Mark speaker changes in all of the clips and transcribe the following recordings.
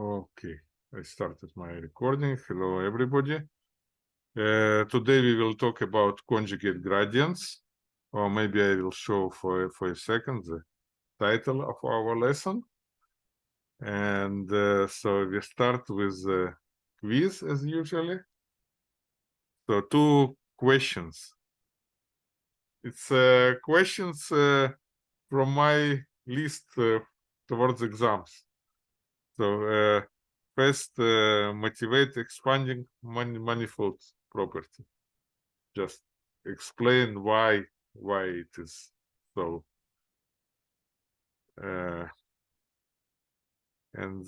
Speaker 1: Okay, I started my recording. Hello, everybody. Uh, today we will talk about conjugate gradients, or maybe I will show for, for a second the title of our lesson. And uh, so we start with the quiz as usually. So two questions. It's uh, questions uh, from my list uh, towards exams. So uh, first, uh, motivate expanding man manifold property. Just explain why why it is so. Uh, and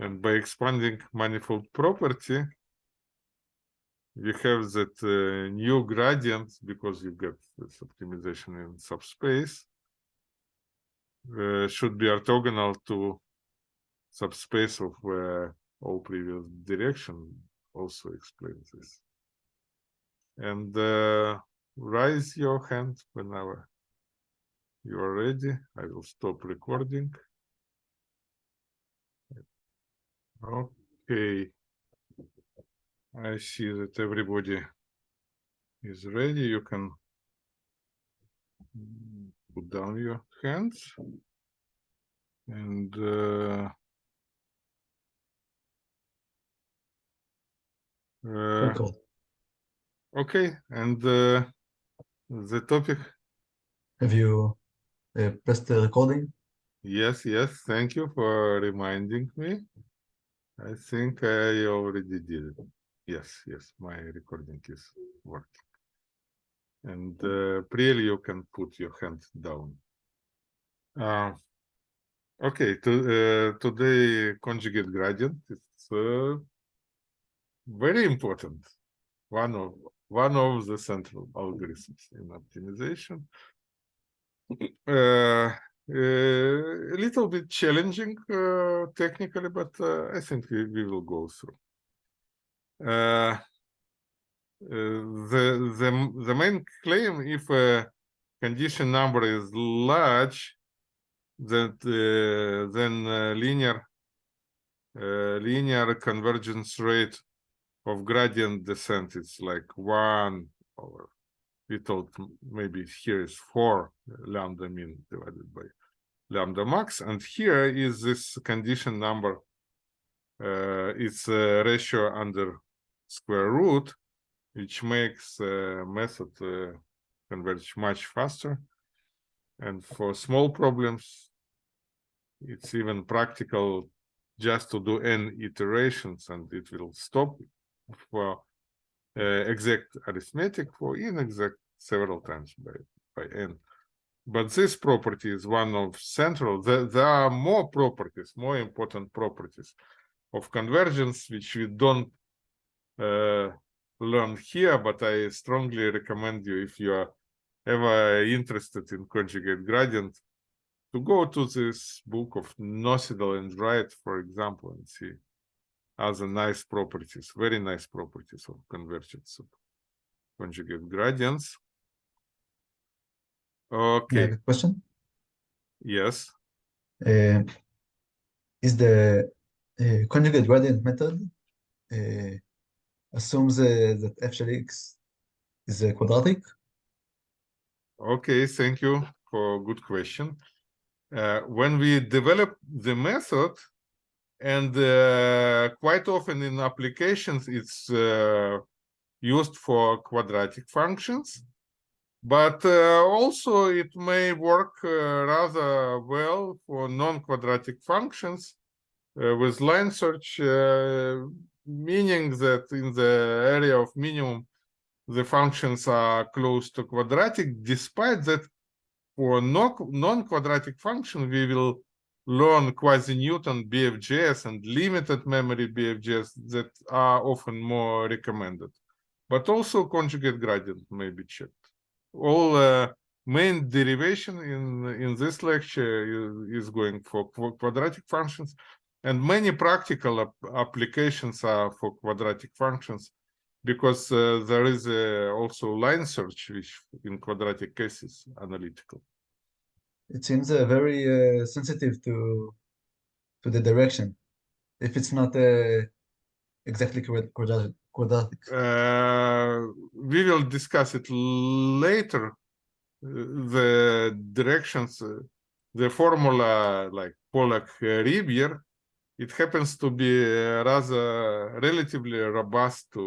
Speaker 1: and by expanding manifold property, we have that uh, new gradient because you get this optimization in subspace uh, should be orthogonal to subspace of uh, all previous direction also explains this. And uh, raise your hand whenever you are ready. I will stop recording. Okay. I see that everybody is ready. You can put down your hands. And uh, Uh, okay, and uh, the topic?
Speaker 2: Have you uh, pressed the recording?
Speaker 1: Yes, yes, thank you for reminding me. I think I already did it. Yes, yes, my recording is working. And uh, Priel, you can put your hand down. Uh, okay, to, uh, today conjugate gradient. It's uh, very important. One of one of the central algorithms in optimization. Uh, uh, a little bit challenging uh, technically but uh, i think we, we will go through. Uh, uh, the the the main claim if a condition number is large that then linear linear convergence rate of gradient descent it's like one over we thought maybe here is four lambda min divided by lambda max and here is this condition number. Uh, it's a ratio under square root which makes uh, method uh, converge much faster. And for small problems it's even practical just to do n iterations and it will stop for uh, exact arithmetic for inexact several times by, by n. But this property is one of central, there, there are more properties, more important properties of convergence, which we don't uh, learn here, but I strongly recommend you, if you are ever interested in conjugate gradient, to go to this book of Nocedal and Wright, for example, and see other nice properties, very nice properties of convergence of conjugate gradients. Okay.
Speaker 2: question?
Speaker 1: Yes.
Speaker 2: Uh, is the uh, conjugate gradient method uh, assumes uh, that f shall x is uh, quadratic?
Speaker 1: Okay, thank you for a good question. Uh, when we develop the method, and uh, quite often in applications it's uh, used for quadratic functions. But uh, also it may work uh, rather well for non-quadratic functions uh, with line search uh, meaning that in the area of minimum the functions are close to quadratic. Despite that for non-quadratic function we will learn quasi-Newton BFGS and limited memory BFGS that are often more recommended. But also conjugate gradient may be checked. All uh, main derivation in, in this lecture is, going for quadratic functions and many practical ap applications are for quadratic functions because uh, there is uh, also line search which in quadratic cases analytical
Speaker 2: it seems uh, very uh, sensitive to to the direction if it's not uh, exactly quad- quadratic. quadratic.
Speaker 1: Uh, we will discuss it later. uh, The directions, uh, the formula like Polak Ribière, it happens to be rather relatively robust to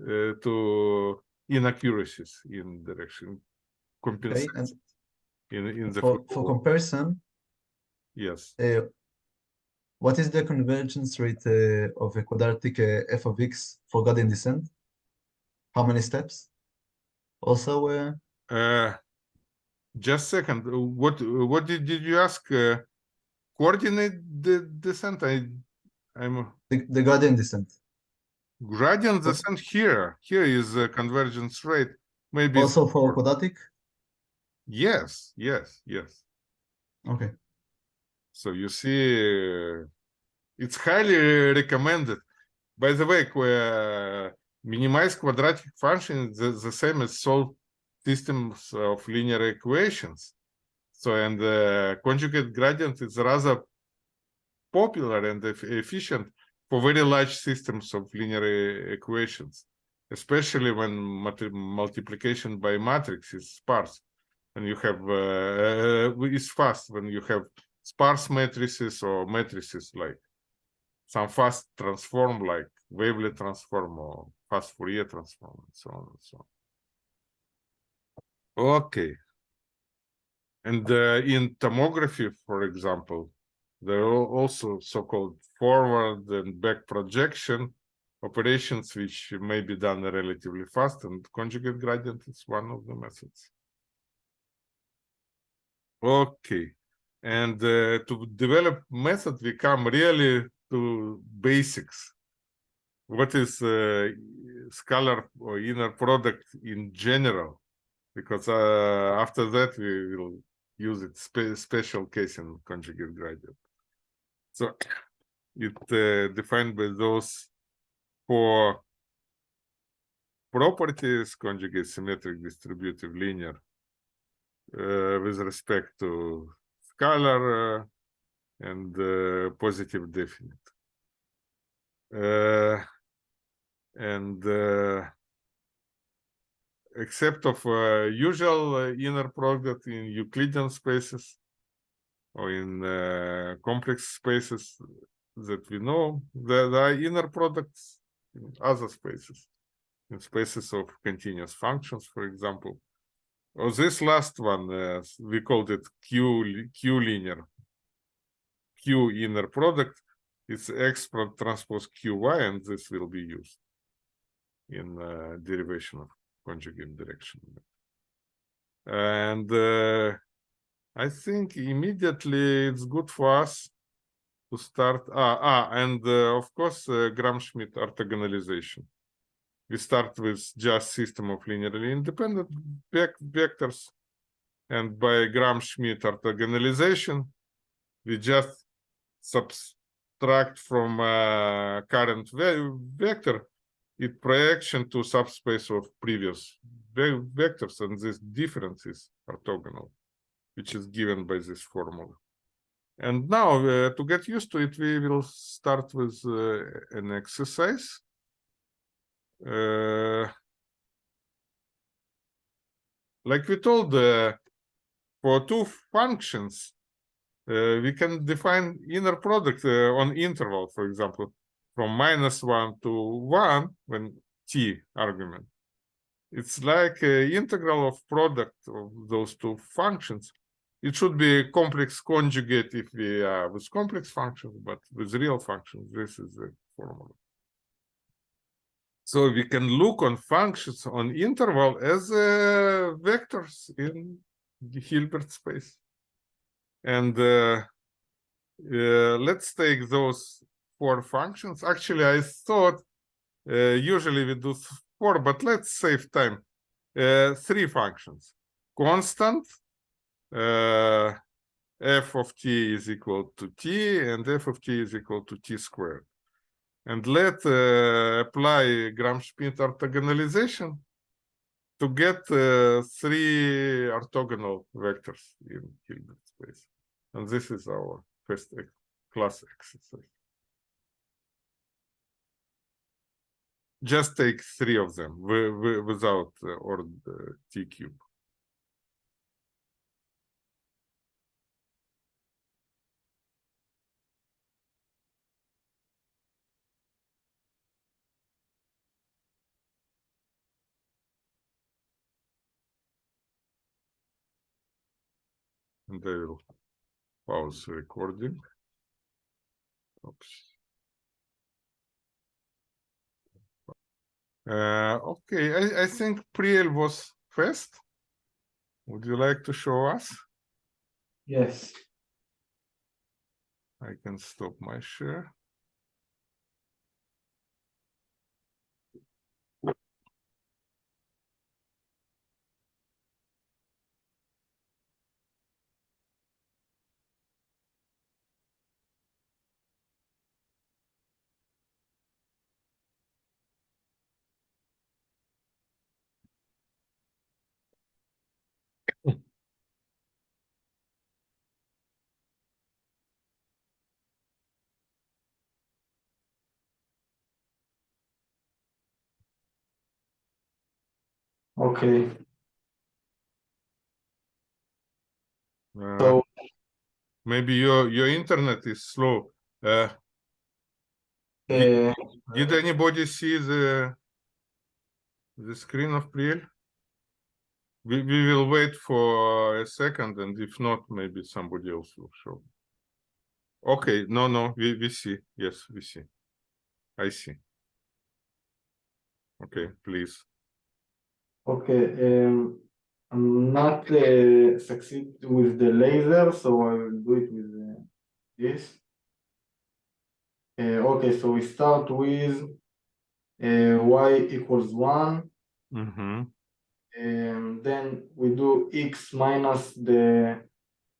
Speaker 1: uh, to inaccuracies in direction
Speaker 2: Okay,
Speaker 1: compensates
Speaker 2: and
Speaker 1: in in the
Speaker 2: for, for comparison,
Speaker 1: yes.
Speaker 2: uh, what is the convergence rate uh, of a quadratic uh, f of x for gradient descent? How many steps? Also, uh,
Speaker 1: Uh, just second. What what did, did you ask? Uh, coordinate the descent. I I'm
Speaker 2: the, the gradient descent.
Speaker 1: gradient descent here. Here is a convergence rate. Maybe
Speaker 2: Also for quadratic?
Speaker 1: Yes, yes, yes.
Speaker 2: Okay.
Speaker 1: So you see, it's highly recommended. By the way, uh, minimize quadratic function is the, the same as solve systems of linear equations. So, and uh, conjugate gradient is rather popular and eff- efficient for very large systems of linear e- equations, especially when multiplication by matrix is sparse. And you have uh, uh, is fast when you have sparse matrices or matrices like some fast transform like wavelet transform or fast Fourier transform and so on and so on. Okay. And uh, in tomography, for example, there are also so-called forward and back projection operations which may be done relatively fast and conjugate gradient is one of the methods. Okay, and uh, to develop method, we come really to basics. What is uh, scalar or inner product in general? Because uh, after that we will use it spe special case in conjugate gradient. So it uh, defined by those four properties: conjugate, symmetric, distributive, linear with respect to scalar uh, and uh, positive definite. And except of usual inner product in Euclidean spaces or in complex spaces that we know, there are inner products in other spaces, in spaces of continuous functions, for example. Oh, this last one, uh, we called it Q, Q linear. Q inner product, it's X transpose QY, and this will be used in uh, derivation of conjugate direction. And uh, I think immediately it's good for us to start. Ah, ah and uh, of course, uh, Gram-Schmidt orthogonalization we start with just system of linearly independent vectors. And by Gram-Schmidt orthogonalization we just subtract from uh, current ve- vector its projection to subspace of previous ve- vectors. And this difference is orthogonal which is given by this formula. And now uh, to get used to it we will start with uh, an exercise uh, like we told, uh, for two functions, uh, we can define inner product on interval, for example, from minus one to one when t argument. It's like integral of product of those two functions. It should be complex conjugate if we are with complex functions, but with real functions, this is the formula. So we can look on functions on interval as uh, vectors in the Hilbert space. And uh, uh, let's take those four functions. Actually, I thought uh, usually we do four, but let's save time. Uh, three functions. Constant, uh, f of t is equal to t, and f of t is equal to t squared and let uh, apply Gram-Schmidt orthogonalization to get uh, three orthogonal vectors in Hilbert space. And this is our first ex- class exercise. Just take three of them wi- wi- without uh, or the t cube. And I will pause recording. Oops. Uh, okay, I, I think Priel was first. Would you like to show us?
Speaker 3: Yes.
Speaker 1: I can stop my share.
Speaker 3: Okay.
Speaker 1: Uh,
Speaker 3: So
Speaker 1: maybe your your internet is slow. Uh,
Speaker 3: uh,
Speaker 1: did anybody see the the screen of Priel? We we will wait for a second, and if not, maybe somebody else will show. Okay, no, no, we we see. Yes, we see. I see. Okay, please.
Speaker 3: Okay. Um, I'm not uh, succeed with the laser, so I will do it with uh, this. Uh, okay, so we start with uh, y equals one.
Speaker 1: Mm-hmm.
Speaker 3: and then we do x minus the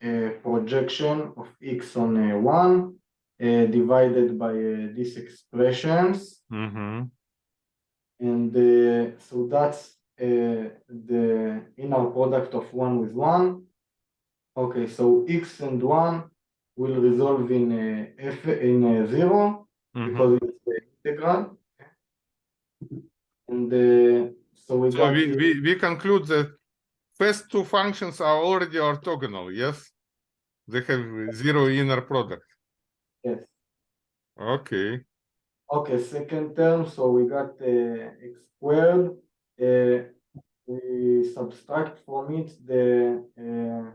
Speaker 3: uh, projection of x on uh, 1 uh, divided by uh, these expressions
Speaker 1: Mm-hmm.
Speaker 3: and uh, so that's the inner product of 1 with 1 okay so x and 1 will resolve in uh, f in uh, 0
Speaker 1: Mm-hmm.
Speaker 3: because it's the integral and uh, so we
Speaker 1: So we, we, we conclude that first two functions are already orthogonal, yes? They have zero inner product.
Speaker 3: yes
Speaker 1: Okay,
Speaker 3: Okay, second term, so we got uh, x squared. Uh, we subtract from it the uh,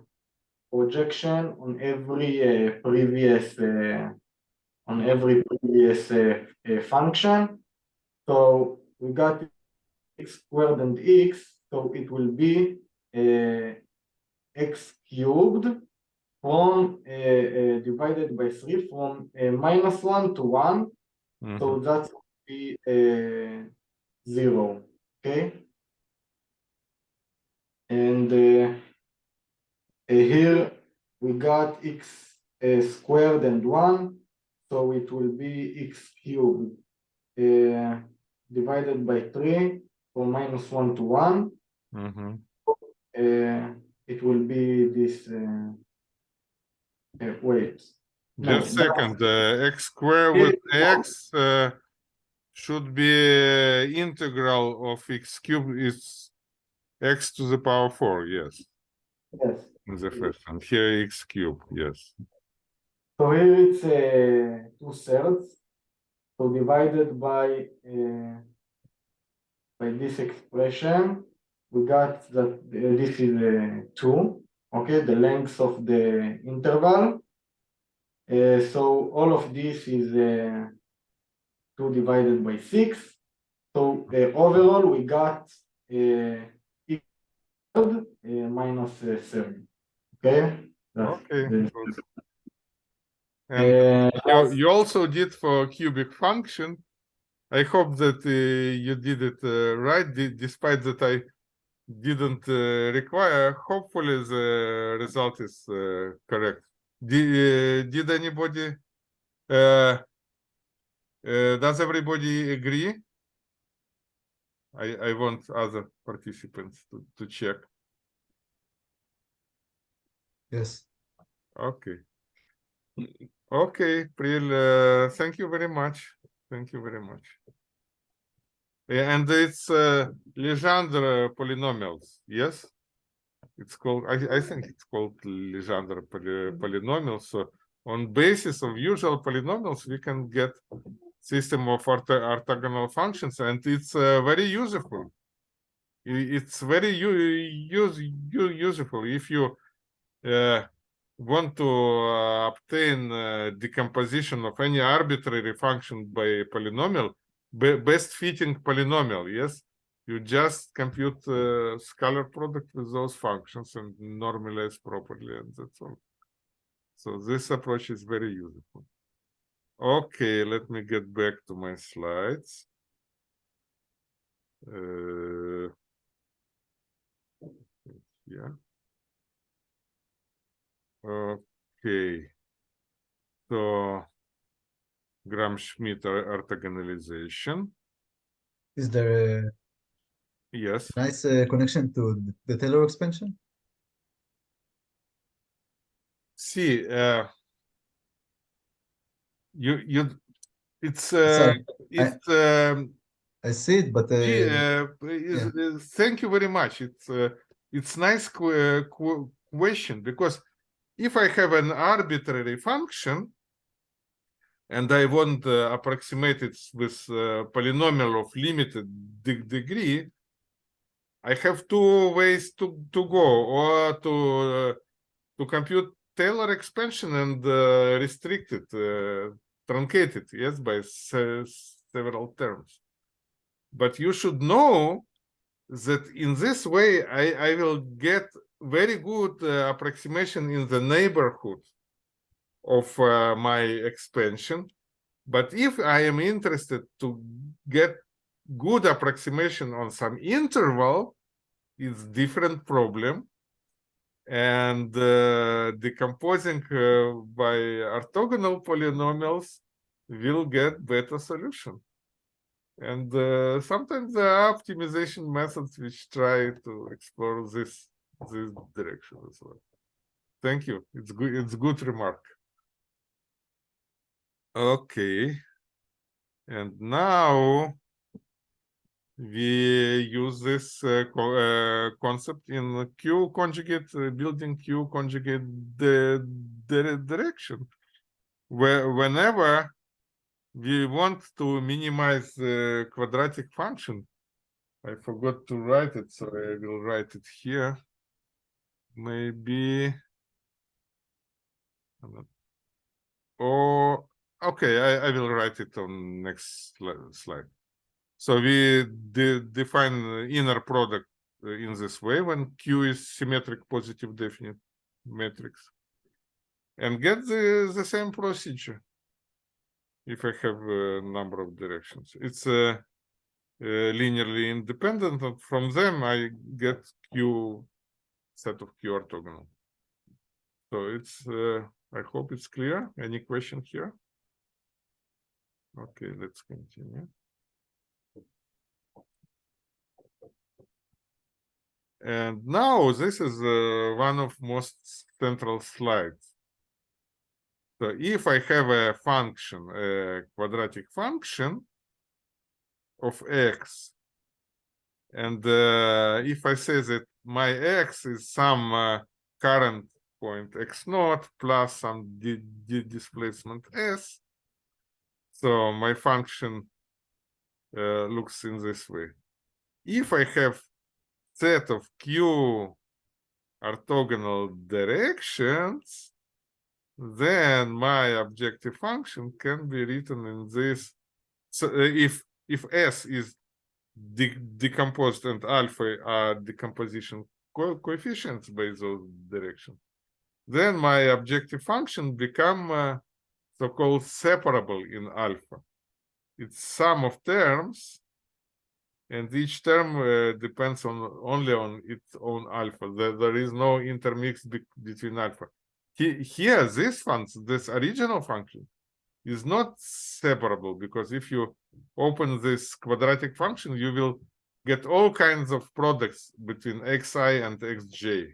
Speaker 3: projection on every uh, previous uh, on every previous function. So we got x squared and x, so it will be uh, x cubed from uh, uh, divided by three from uh, minus one to one. So
Speaker 1: mhm,
Speaker 3: that would be uh, zero, okay? And uh, uh, here we got x uh, squared and one, so it will be x cubed uh, divided by three from minus one to one.
Speaker 1: mhm.
Speaker 3: Uh, it will be this. Uh, uh, wait, No,
Speaker 1: Just
Speaker 3: that-
Speaker 1: second, uh, x squared with x should be uh, integral of x cube is x to the power four, yes,
Speaker 3: yes.
Speaker 1: in the first one. Here x cube, yes.
Speaker 3: So here it's uh, two thirds. So divided by uh, by this expression, we got that uh, this is uh, two. Okay, the length of the interval. Uh, so all of this is uh, two divided by six. So uh, overall, we got uh, uh, minus uh, seven. Okay. That's
Speaker 1: Okay. And
Speaker 3: uh,
Speaker 1: you, you also did for cubic function. I hope that uh, you did it uh, right, despite that I didn't uh, require. Hopefully, the result is uh, correct. Did, uh, did anybody? Uh, uh, does everybody agree? I, I want other participants to, to check.
Speaker 2: Yes.
Speaker 1: Okay. Okay, Priel, uh, thank you very much. Thank you very much. Yeah, and it's uh, Legendre polynomials, yes? It's called, I, I think it's called Legendre poly, polynomials. So on basis of usual polynomials, we can get system of ortho orthogonal functions, and it's uh, very useful. It's very u- use, useful if you uh, want to uh, obtain uh, decomposition of any arbitrary function by polynomial, be- best fitting polynomial, yes? You just compute uh, scalar product with those functions and normalize properly, and that's all. So this approach is very useful. Okay, let me get back to my slides. Uh, yeah. Okay. So Gram-Schmidt or- orthogonalization.
Speaker 2: Is there a Yes. nice uh, connection to the Taylor expansion?
Speaker 1: See, uh, you you it's uh, it's um,
Speaker 2: I see it, but uh,
Speaker 1: Yeah, thank you very much. It's uh, it's nice que- que- question because if I have an arbitrary function and I want uh, approximate it with uh, polynomial of limited de- degree, I have two ways to to go or to uh, to compute Taylor expansion and uh, restrict it, uh, truncate it, yes, by se- several terms but you should know that in this way I, I will get very good uh, approximation in the neighborhood of uh, my expansion. But if I am interested to get good approximation on some interval, it's different problem. And uh, decomposing uh, by orthogonal polynomials will get better solution. And uh, sometimes there are optimization methods which try to explore this this direction as well. Thank you. It's good. It's good remark. Okay. And now we use this uh, co- uh, concept in Q conjugate uh, building Q conjugate the, the direction, where whenever we want to minimize the quadratic function. I forgot to write it, so I will write it here. Maybe. Not- Oh, okay, I, I will write it on next slide. So we de- define inner product uh, in this way when Q is symmetric positive definite matrix. And get the, the same procedure if I have a number of directions. It's uh, uh, linearly independent, and from them I get Q set of Q orthogonal. So it's, uh, I hope it's clear. Any question here? Okay, let's continue. And now this is uh, one of most central slides. So if I have a function, a quadratic function of x, and uh, if I say that my x is some uh, current point x naught plus some di di displacement s, so my function uh, looks in this way. If I have set of q orthogonal directions, then my objective function can be written in this. So uh, if if s is de decomposed and alpha are decomposition co coefficients by those directions, then my objective function become uh, so-called separable in alpha. It's sum of terms, and each term uh, depends on only on its own alpha. There, there is no intermix be between alpha. He, here, this function, this original function, is not separable because if you open this quadratic function, you will get all kinds of products between xi and xj.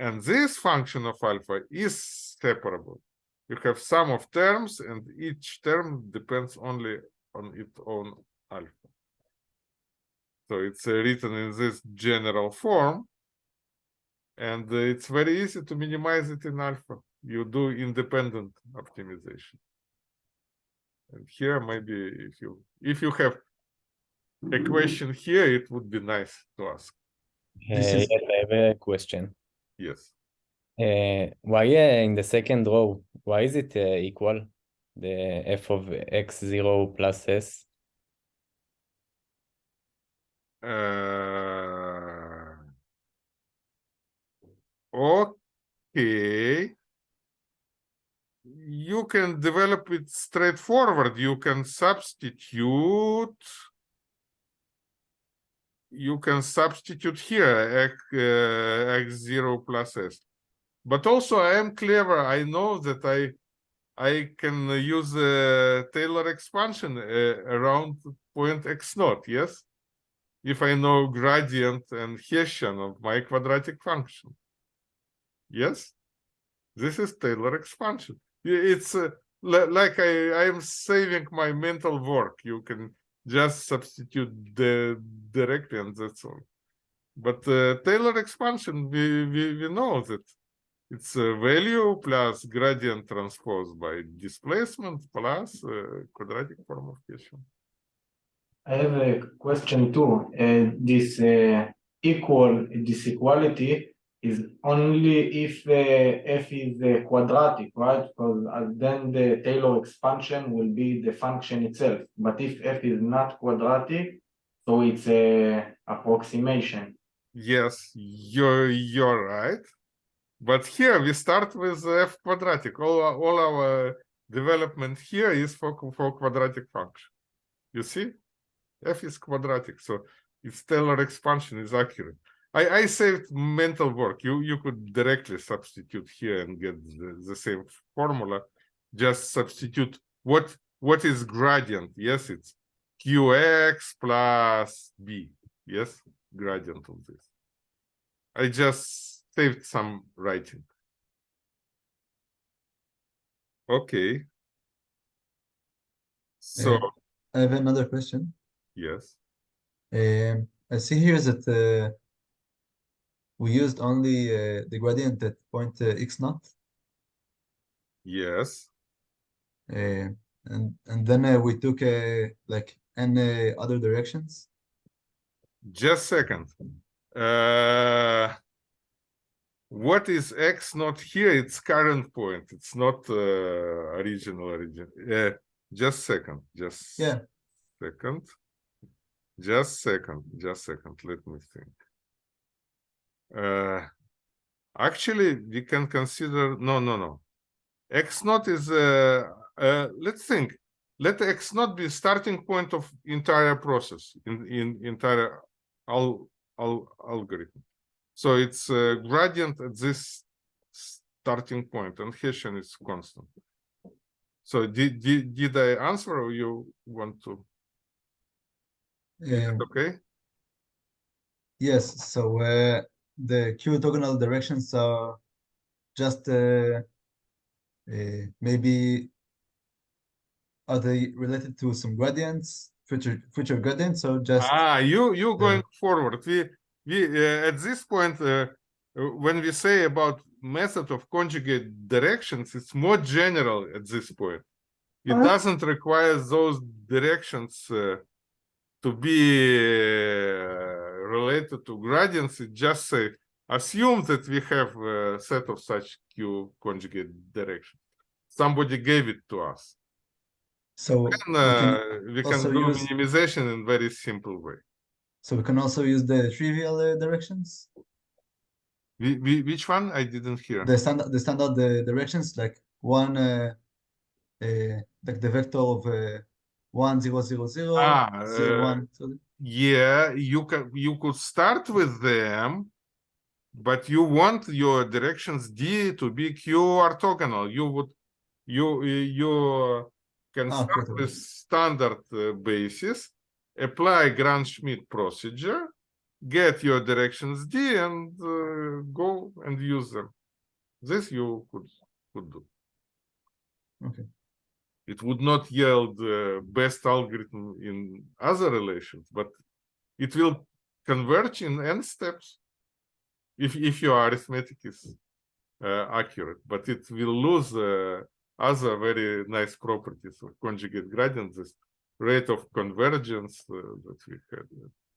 Speaker 1: And this function of alpha is separable. you have sum of terms and each term depends only on its own alpha. So it's uh, written in this general form. And uh, it's very easy to minimize it in alpha. You do independent optimization. And here maybe if you if you have a question here, it would be nice to ask.
Speaker 2: This
Speaker 4: Uh,
Speaker 2: is-
Speaker 4: yes, I have a question.
Speaker 1: Yes.
Speaker 4: Uh, why uh, in the second row, why is it uh, equal? The f of x0 plus s?
Speaker 1: Uh, okay. You can develop it straightforward. You can substitute. You can substitute here x, uh, x0 plus s. But also I am clever. I know that I I can use a Taylor expansion uh, around point x naught, yes? If I know gradient and Hessian of my quadratic function. Yes? This is Taylor expansion. It's uh, like I, I am saving my mental work. You can just substitute the directly and that's all. But uh, Taylor expansion, we, we, we know that it's a value plus gradient transpose by displacement plus uh, quadratic form of Hessian.
Speaker 3: I have a question too. Uh, this uh, equal, this equality is only if uh, f is uh, quadratic, right? Because uh, then the Taylor expansion will be the function itself. But if f is not quadratic, so it's a approximation.
Speaker 1: Yes, you're you're right. But here we start with f quadratic. All all our development here is for for quadratic function. You see, f is quadratic, so its Taylor expansion is accurate. I I saved mental work. You you could directly substitute here and get the, the same formula. Just substitute what what is gradient? Yes, it's qx plus b. Yes, gradient of this. I just saved some writing. Okay. So,
Speaker 2: I have another question.
Speaker 1: Yes,
Speaker 2: Um, I see here that uh, we used only uh, the gradient at point uh, x naught,
Speaker 1: yes,
Speaker 2: uh, and and then uh, we took uh, like n other directions.
Speaker 1: just second. Uh, what is x not here? It's current point. It's not uh, original origin. Just second, just
Speaker 2: Yeah.
Speaker 1: second. Just second, just second. Let me think. Uh, actually, we can consider no, no, no. X naught is uh, uh, let's think. Let X not be starting point of entire process in in entire al, al, algorithm. So it's uh, gradient at this starting point, and Hessian is constant. So did did did I answer, or you want to?
Speaker 2: Um,
Speaker 1: Okay.
Speaker 2: yes, so uh, the q orthogonal directions are just uh, uh, maybe are they related to some gradients, future future gradients, or just
Speaker 1: Ah, you you
Speaker 2: Yeah.
Speaker 1: going forward. We we uh, at this point uh, uh, when we say about method of conjugate directions, it's more general at this point. It
Speaker 3: Uh-huh.
Speaker 1: doesn't require those directions uh, to be uh, related to gradients. It just say assume that we have a set of such q conjugate directions. Somebody gave it to us.
Speaker 2: so
Speaker 1: And
Speaker 2: we can,
Speaker 1: uh, we can do
Speaker 2: use-
Speaker 1: minimization in very simple way.
Speaker 2: so we can also use the trivial uh, directions,
Speaker 1: We, we, which one? I didn't hear.
Speaker 2: the standard the standard uh, directions like one uh, uh, like the vector of uh, one zero zero zero
Speaker 1: Ah,
Speaker 2: zero
Speaker 1: uh,
Speaker 2: one. So
Speaker 1: Yeah, you can you could start with them, but you want your directions D to be Q orthogonal. You would you you can
Speaker 2: Ah,
Speaker 1: start
Speaker 2: okay.
Speaker 1: with standard uh, basis, apply Gram-Schmidt procedure, get your directions D and uh, go and use them. This you could could do.
Speaker 2: Okay.
Speaker 1: It would not yield uh, best algorithm in other relations, but it will converge in n steps if if your arithmetic is uh, accurate. But it will lose uh, other very nice properties of conjugate gradient, this rate of convergence uh, that we had.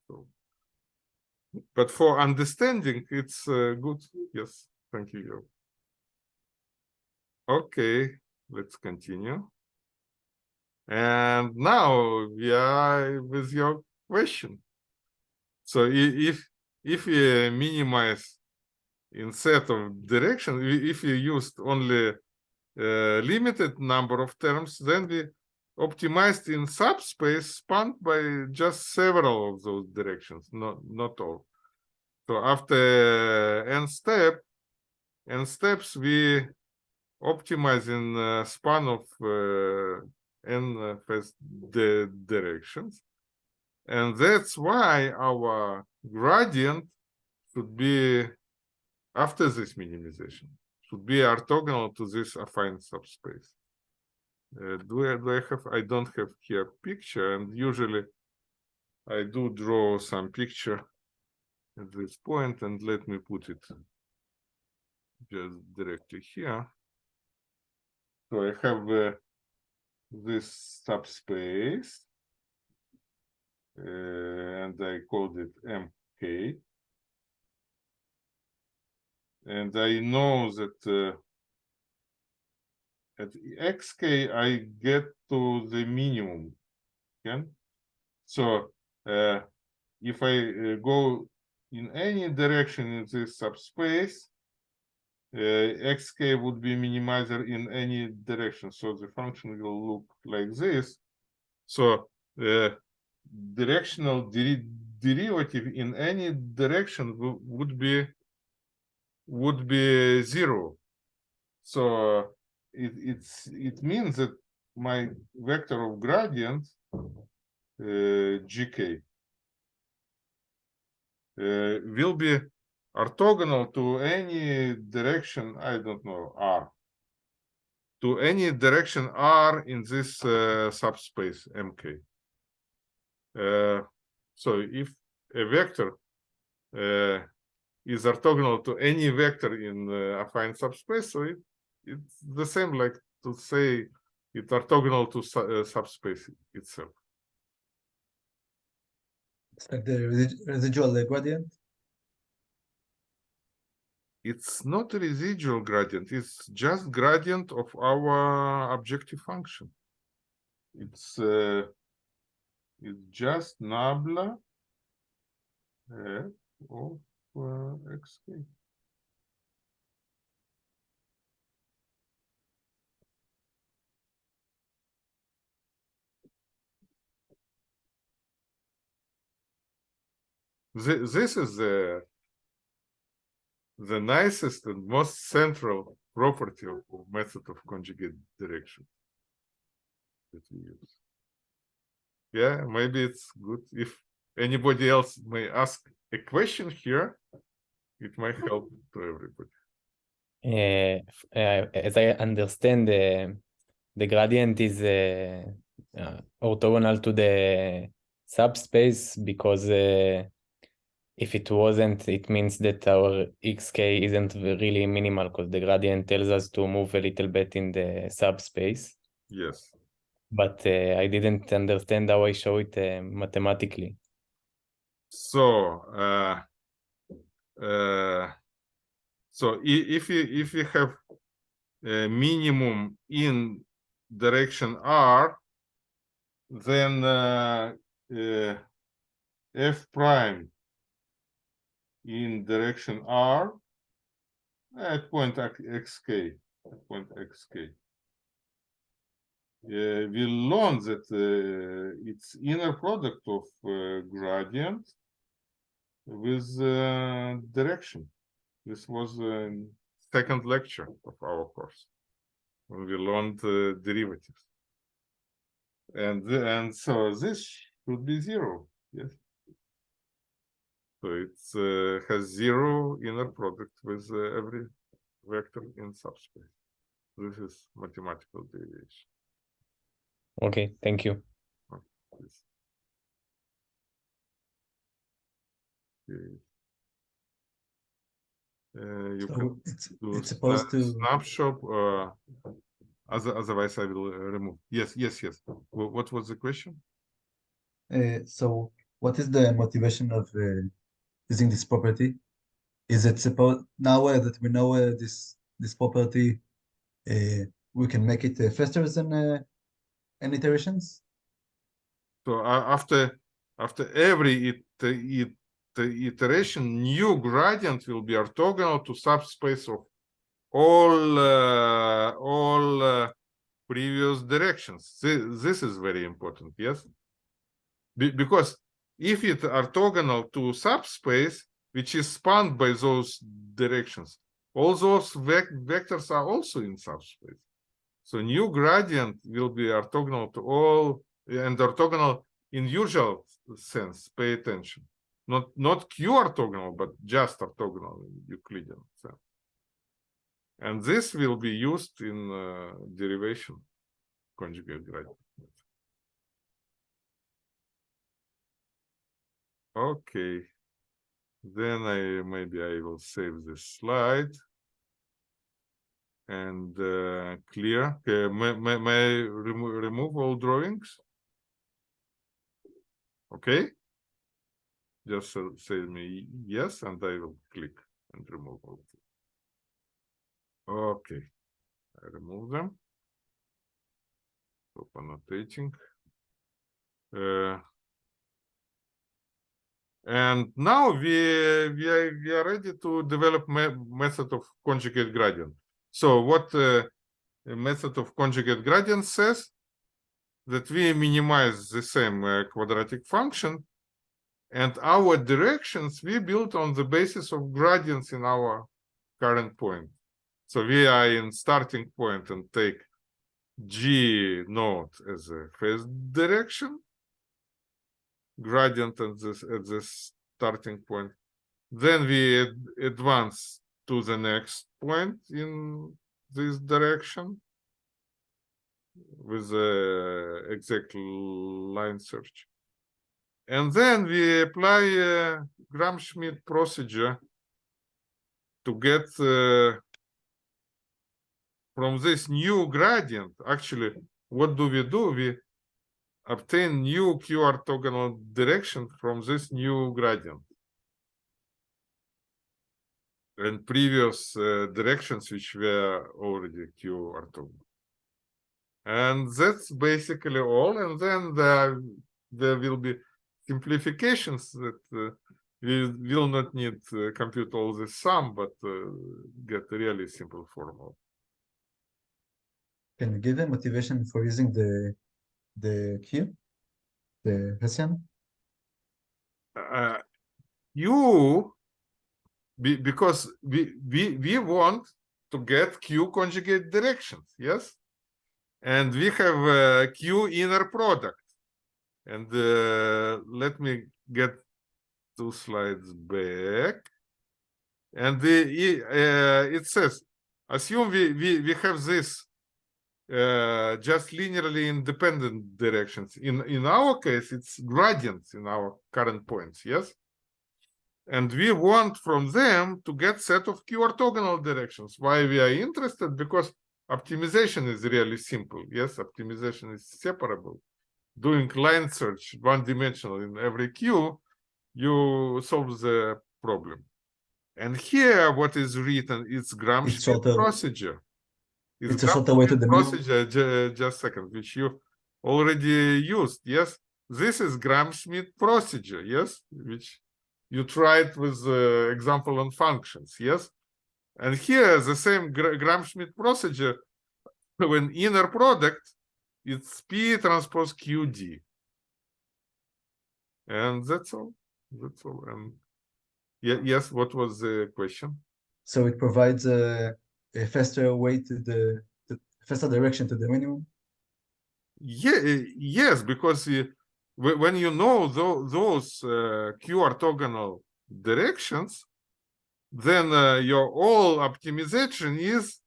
Speaker 1: So, but for understanding, it's uh, good. Yes, thank you. Okay, let's continue. And now we are with your question. So if if we minimize in set of direction, if you used only uh, limited number of terms, then we optimized in subspace spanned by just several of those directions, not not all. So after n step, n steps, we optimize in uh, span of uh, n uh, first the directions, and that's why our gradient should be after this minimization should be orthogonal to this affine subspace. Uh, do I, do I have? I don't have here picture, and usually I do draw some picture at this point, and let me put it just directly here. So I have uh, this subspace, uh, and I called it MK. And I know that uh, at xk I get to the minimum. Okay, so uh, if I uh, go in any direction in this subspace, xk would be minimizer in any direction. So the function will look like this. So uh, directional deri- derivative in any direction would be would be zero. So it it's it means that my vector of gradient uh, gk uh, will be orthogonal to any direction I don't know r to any direction r in this uh, subspace mk. Uh, so if a vector uh, is orthogonal to any vector in uh, affine subspace, so it, it's the same like to say it's orthogonal to su- uh, subspace itself.
Speaker 2: It's like the residual gradient.
Speaker 1: It's not a residual gradient, it's just gradient of our objective function. It's uh, it's just nabla uh, of uh, xk. Thi- This is the the nicest and most central property of method of conjugate direction that we use. Yeah, maybe it's good if anybody else may ask a question here. It might help to everybody.
Speaker 4: Uh, uh, as I understand, the the gradient is orthogonal to the subspace because if it wasn't, it means that our xk isn't really minimal because the gradient tells us to move a little bit in the subspace.
Speaker 1: Yes.
Speaker 4: But uh, I didn't understand how I show it uh, mathematically.
Speaker 1: So, uh, uh, so if you if you have a minimum in direction r, then uh, uh, f prime in direction r at point xk, at point xk. Uh, we learn that uh, it's inner product of uh, gradient with uh, direction. This was uh, second lecture of our course when we learned uh, derivatives. And and so this should be zero, yes. So it uh, has zero inner product with uh, every vector in subspace. this is mathematical deviation.
Speaker 4: Okay, thank you.
Speaker 1: Okay. Uh, you can
Speaker 2: it's
Speaker 1: do
Speaker 2: it's supposed to
Speaker 1: snapshot, uh, other, otherwise I will uh, remove. Yes, yes, yes. What was the question?
Speaker 2: uh, so what is the motivation of uh, using this property? Is it supposed now that we know this this property, uh, we can make it uh, faster than uh, n iterations?
Speaker 1: So after after every it, it, iteration, new gradient will be orthogonal to subspace of all uh, all uh, previous directions. Thi- This is very important. Yes, Be- because if it orthogonal to subspace, which is spanned by those directions, all those vec- vectors are also in subspace. So new gradient will be orthogonal to all and orthogonal in usual sense. Pay attention. Not not Q orthogonal, but just orthogonal in Euclidean sense. And this will be used in uh, derivation conjugate gradient. Okay. Then I maybe I will save this slide and uh, clear. Okay, may, may, may I remo remove all drawings? Okay. Just uh, say me yes, and I will click and remove all. Okay, I remove them. Stop annotating. Uh, and now we we are, we are ready to develop me method of conjugate gradient. So what uh, method of conjugate gradient says that we minimize the same uh, quadratic function and our directions we build on the basis of gradients in our current point. So we are in starting point and take G naught as a first direction, gradient at this at this starting point. Then we ad advance to the next point in this direction with the exact line search. And then we apply a Gram-Schmidt procedure to get uh, from this new gradient. Actually, what do we do? We obtain new Q orthogonal direction from this new gradient. And previous uh, directions which were already Q orthogonal. And that's basically all. And then there, there will be simplifications that uh, we will not need to compute all the sum, but uh, get a really simple formula.
Speaker 2: Can you give a motivation for using the the Q, the Hessian?
Speaker 1: Uh, you, be, because we, we, we want to get Q conjugate directions, yes? And we have uh, Q inner product. And uh, let me get two slides back. And the, uh, it says, assume we, we, we have this uh, just linearly independent directions. In, in our case, it's gradients in our current points, yes? And we want from them to get set of Q orthogonal directions. Why we are interested? Because optimization is really simple. Yes, optimization is separable doing line search one dimensional in every q, you solve the problem. And here, what is written is Gram-Schmidt
Speaker 2: shorter.
Speaker 1: Procedure.
Speaker 2: It's a shorter way to the.
Speaker 1: Just a second, which you already used. Yes, this is Gram-Schmidt procedure. Yes, which you tried with the example on functions. Yes, and here the same Gra- Gram-Schmidt procedure when inner product it's P transpose QD. And that's all. That's all. And yeah, yes, what was the question?
Speaker 2: So it provides a, a faster way to the, the faster direction to the minimum.
Speaker 1: Yeah, yes, because uh, when you know tho- those uh, Q orthogonal directions, then uh, your all optimization is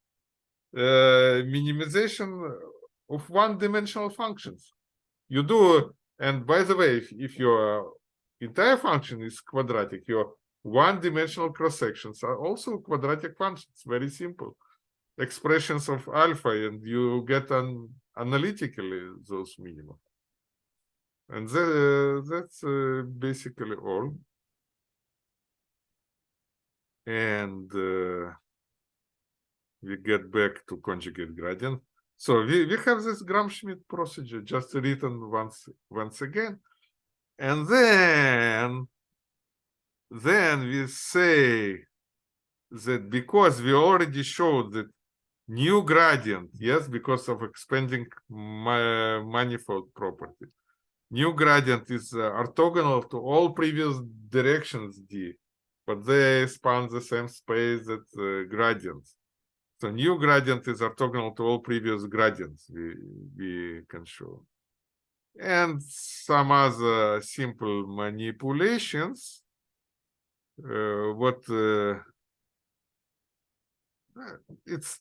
Speaker 1: uh, minimization of one-dimensional functions. You do, and by the way, if, if your entire function is quadratic, your one-dimensional cross sections are also quadratic functions. Very simple expressions of alpha, and you get an analytically those minima. And tha- that's uh, basically all. And uh, we get back to conjugate gradient. So we, we have this Gram-Schmidt procedure just written once once again. And then then we say that because we already showed that new gradient, yes, because of expanding ma- manifold property. New gradient is uh, orthogonal to all previous directions D, but they span the same space that uh, gradients. So new gradient is orthogonal to all previous gradients we, we can show. And some other simple manipulations. Uh, what uh, it's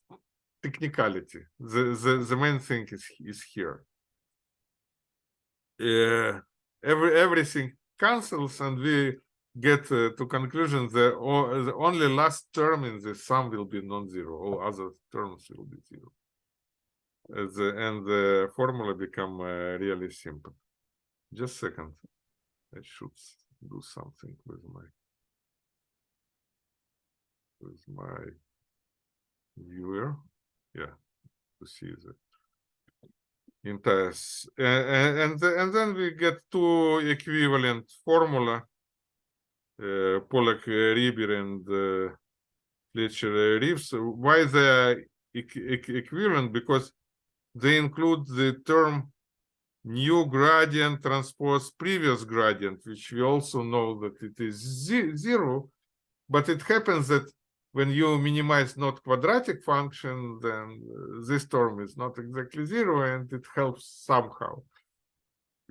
Speaker 1: technicality. The, the the main thing is is here. Uh, every everything cancels and we get uh, to conclusion the, o- the only last term in the sum will be non-zero. All other terms will be zero. The, and the formula become uh, really simple. Just second. I should do something with my with my viewer. Yeah, to see the entire s- a- a- and the- and then we get two equivalent formula. Uh, Polak, uh, and uh, Fletcher uh, Reeves. Why they equivalent? Because they include the term new gradient transpose previous gradient, which we also know that it is zero. But it happens that when you minimize not quadratic function, then uh, this term is not exactly zero, and it helps somehow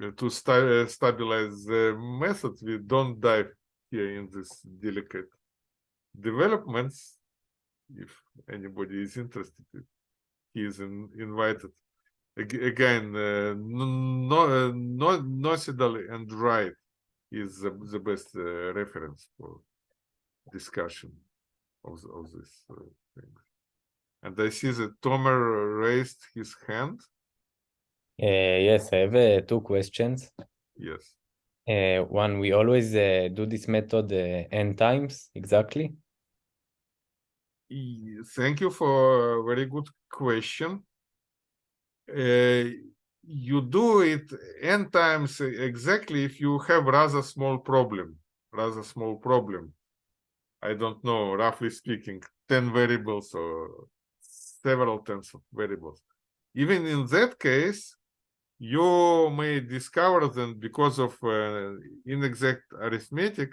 Speaker 1: uh, to sta- uh, stabilize the method. We don't dive here in this delicate developments. If anybody is interested, he is in, invited. Again, uh, no, uh, no, Nocedal and Wright is the, the best uh, reference for discussion of, of this uh, thing. And I see that Tomer raised his hand.
Speaker 4: Uh, yes, I have uh, two questions.
Speaker 1: Yes.
Speaker 4: Uh, one, we always uh, do this method uh, n times exactly.
Speaker 1: Thank you for a very good question. Uh, you do it n times exactly if you have rather small problem, rather small problem. I don't know, roughly speaking, 10 variables or several tens of variables. Even in that case, you may discover that because of uh, inexact arithmetic,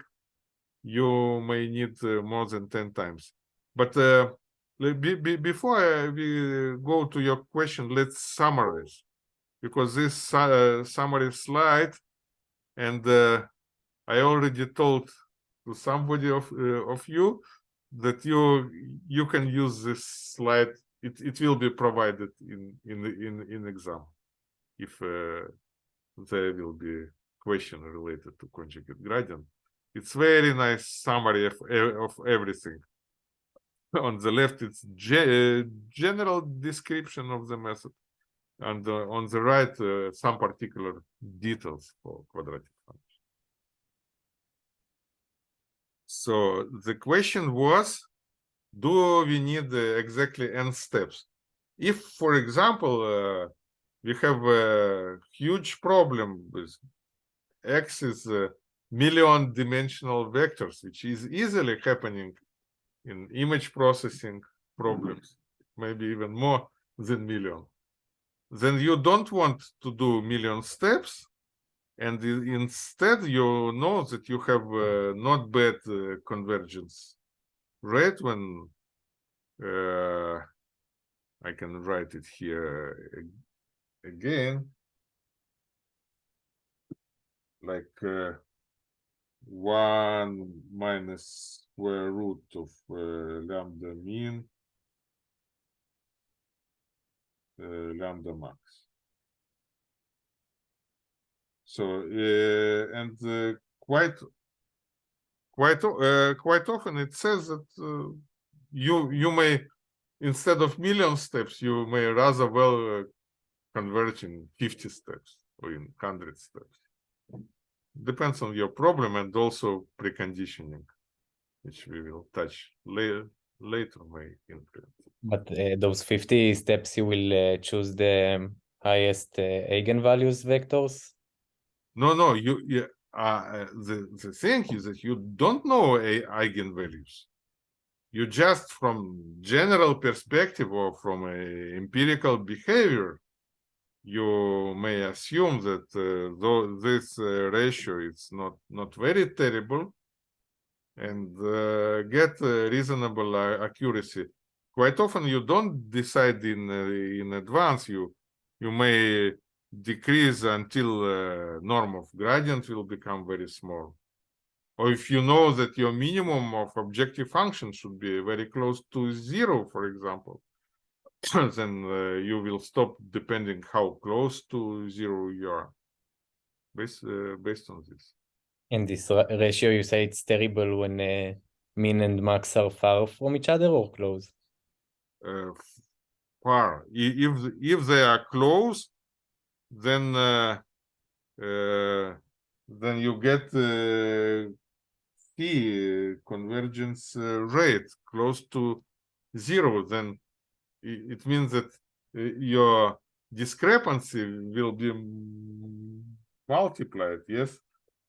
Speaker 1: you may need uh, more than 10 times. But uh, be, be, before uh, we go to your question, let's summarize because this uh, summary slide, and uh, I already told to somebody of uh, of you that you you can use this slide. It it will be provided in in in in exam if uh, there will be question related to conjugate gradient. It's very nice summary of of everything. On the left, it's ge- uh, general description of the method, and uh, on the right, uh, some particular details for quadratic function. So the question was, do we need uh, exactly n steps? If, for example, uh, we have a huge problem with x is a million dimensional vectors, which is easily happening in image processing problems, maybe even more than million. Then you don't want to do million steps, and instead you know that you have uh, not bad uh, convergence rate when uh, I can write it here again like uh, 1 minus square root of uh, lambda min uh, lambda max. So uh, and uh, quite quite uh, quite often it says that you you may instead of million steps you may rather well converge in 50 steps or in 100 steps depends on your problem and also preconditioning which we will touch later later may influence
Speaker 4: But uh, those 50 steps, you will uh, choose the um, highest uh, eigenvalues vectors.
Speaker 1: No no you uh, uh, the the thing is that you don't know a eigenvalues. You just from general perspective or from a empirical behavior you may assume that uh, though this uh, ratio is not not very terrible and uh, get uh, reasonable accuracy. Quite often you don't decide in in advance. You you may decrease until uh, norm of gradient will become very small. Or if you know that your minimum of objective function should be very close to zero for example then uh, you will stop depending how close to zero you are based uh, based on this.
Speaker 4: And this ratio, you say it's terrible when uh, min and max are far from each other or close.
Speaker 1: uh, far. If if they are close then uh, uh, then you get uh, p uh, convergence rate close to zero then it means that your discrepancy will be multiplied yes?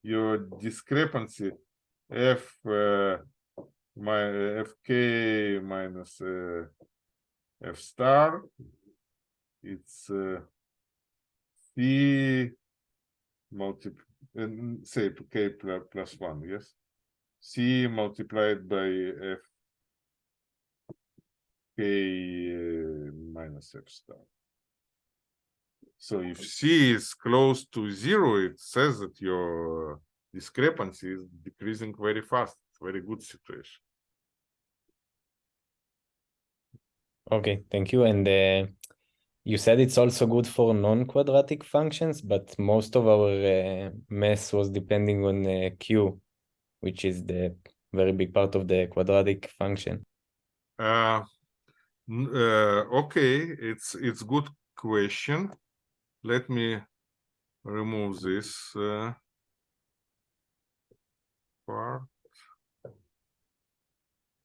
Speaker 1: Your discrepancy f uh, my fk minus uh, f star it's uh, c multi and say k plus one yes? C multiplied by f k uh, minus f star. So if c is close to zero it says that your discrepancy is decreasing very fast. Very good situation.
Speaker 4: Okay, thank you. And uh, you said it's also good for non-quadratic functions, but most of our uh, math was depending on uh, q, which is the very big part of the quadratic function.
Speaker 1: Uh, uh, okay, it's it's good question. Let me remove this uh, part.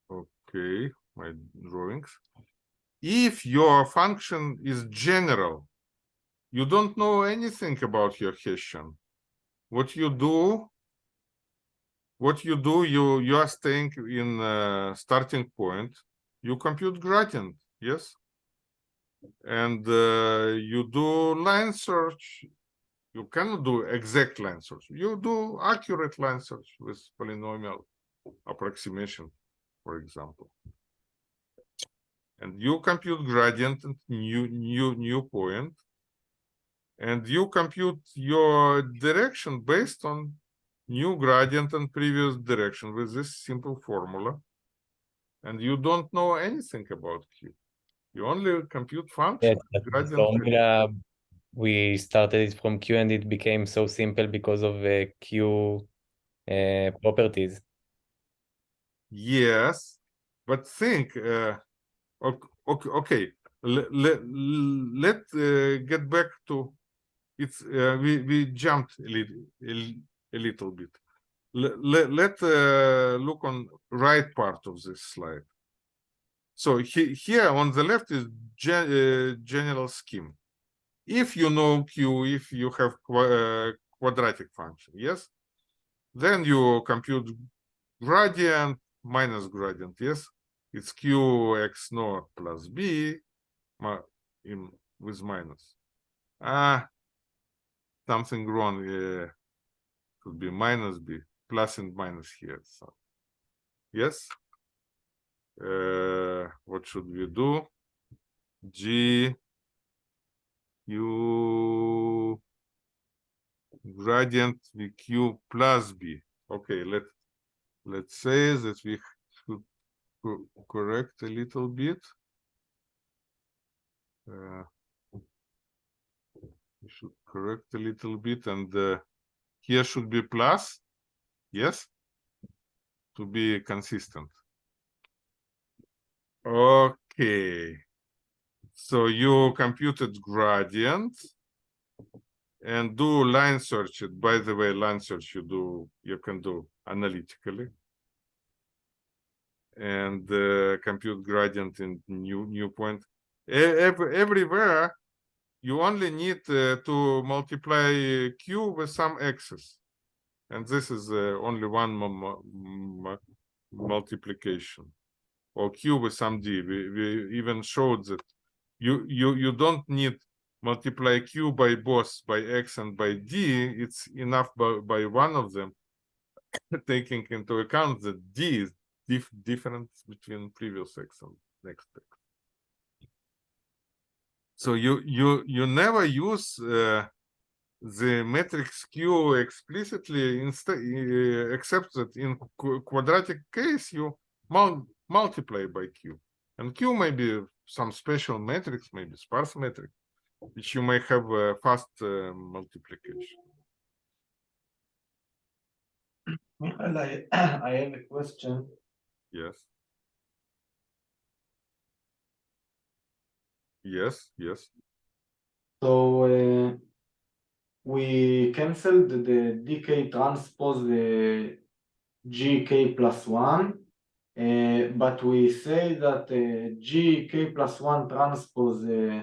Speaker 1: Okay, my drawings. If your function is general, you don't know anything about your Hessian. What you do, what you do, you you are staying in uh, starting point you compute gradient, yes? And uh, you do line search. You cannot do exact line search. You do accurate line search with polynomial approximation, for example. And you compute gradient and new new new. And you compute your direction based on new gradient and previous direction with this simple formula and you don't know anything about Q. You only compute function.
Speaker 4: Yes,
Speaker 1: gradient
Speaker 4: formula, we started it from q and it became so simple because of uh, q uh, properties.
Speaker 1: Yes, but think. Uh, okay, okay. Let let let uh, get back to it's. Uh, we we jumped a little a, little bit. Let let, uh, look on right part of this slide. So he, here on the left is gen, uh, general scheme. If you know Q, if you have qua- uh, quadratic function, yes, then you compute gradient minus gradient, yes, it's Q x naught plus B in with minus. Ah, something wrong. Uh, could be minus B, plus and minus here. So, yes. Uh, what should we do? G U gradient VQ plus B. Okay, let let's say that we co- correct a little bit. Uh, should correct a little bit and uh, here should be plus. Yes. To be consistent. Okay. So you computed gradient and do line search it. By the way, line search you do, you can do analytically. And uh, compute gradient in new new point. E- ev- everywhere you only need uh, to multiply q with some x's. And this is uh, only one mu- mu- mu- multiplication. Or q with some d. We, we even showed that you you you don't need multiply q by both by x and by d. It's enough by, by one of them, taking into account that d dif- different between previous x and next x. So you you you never use uh, the matrix Q explicitly instead uh, except that in qu- quadratic case you mul- multiply by Q and Q may be some special matrix maybe sparse matrix which you may have a fast uh, multiplication.
Speaker 3: I, I have a question.
Speaker 1: Yes. Yes, yes.
Speaker 3: So uh, we canceled the dk transpose the gk plus one, uh, but we say that uh, gk plus one transpose uh,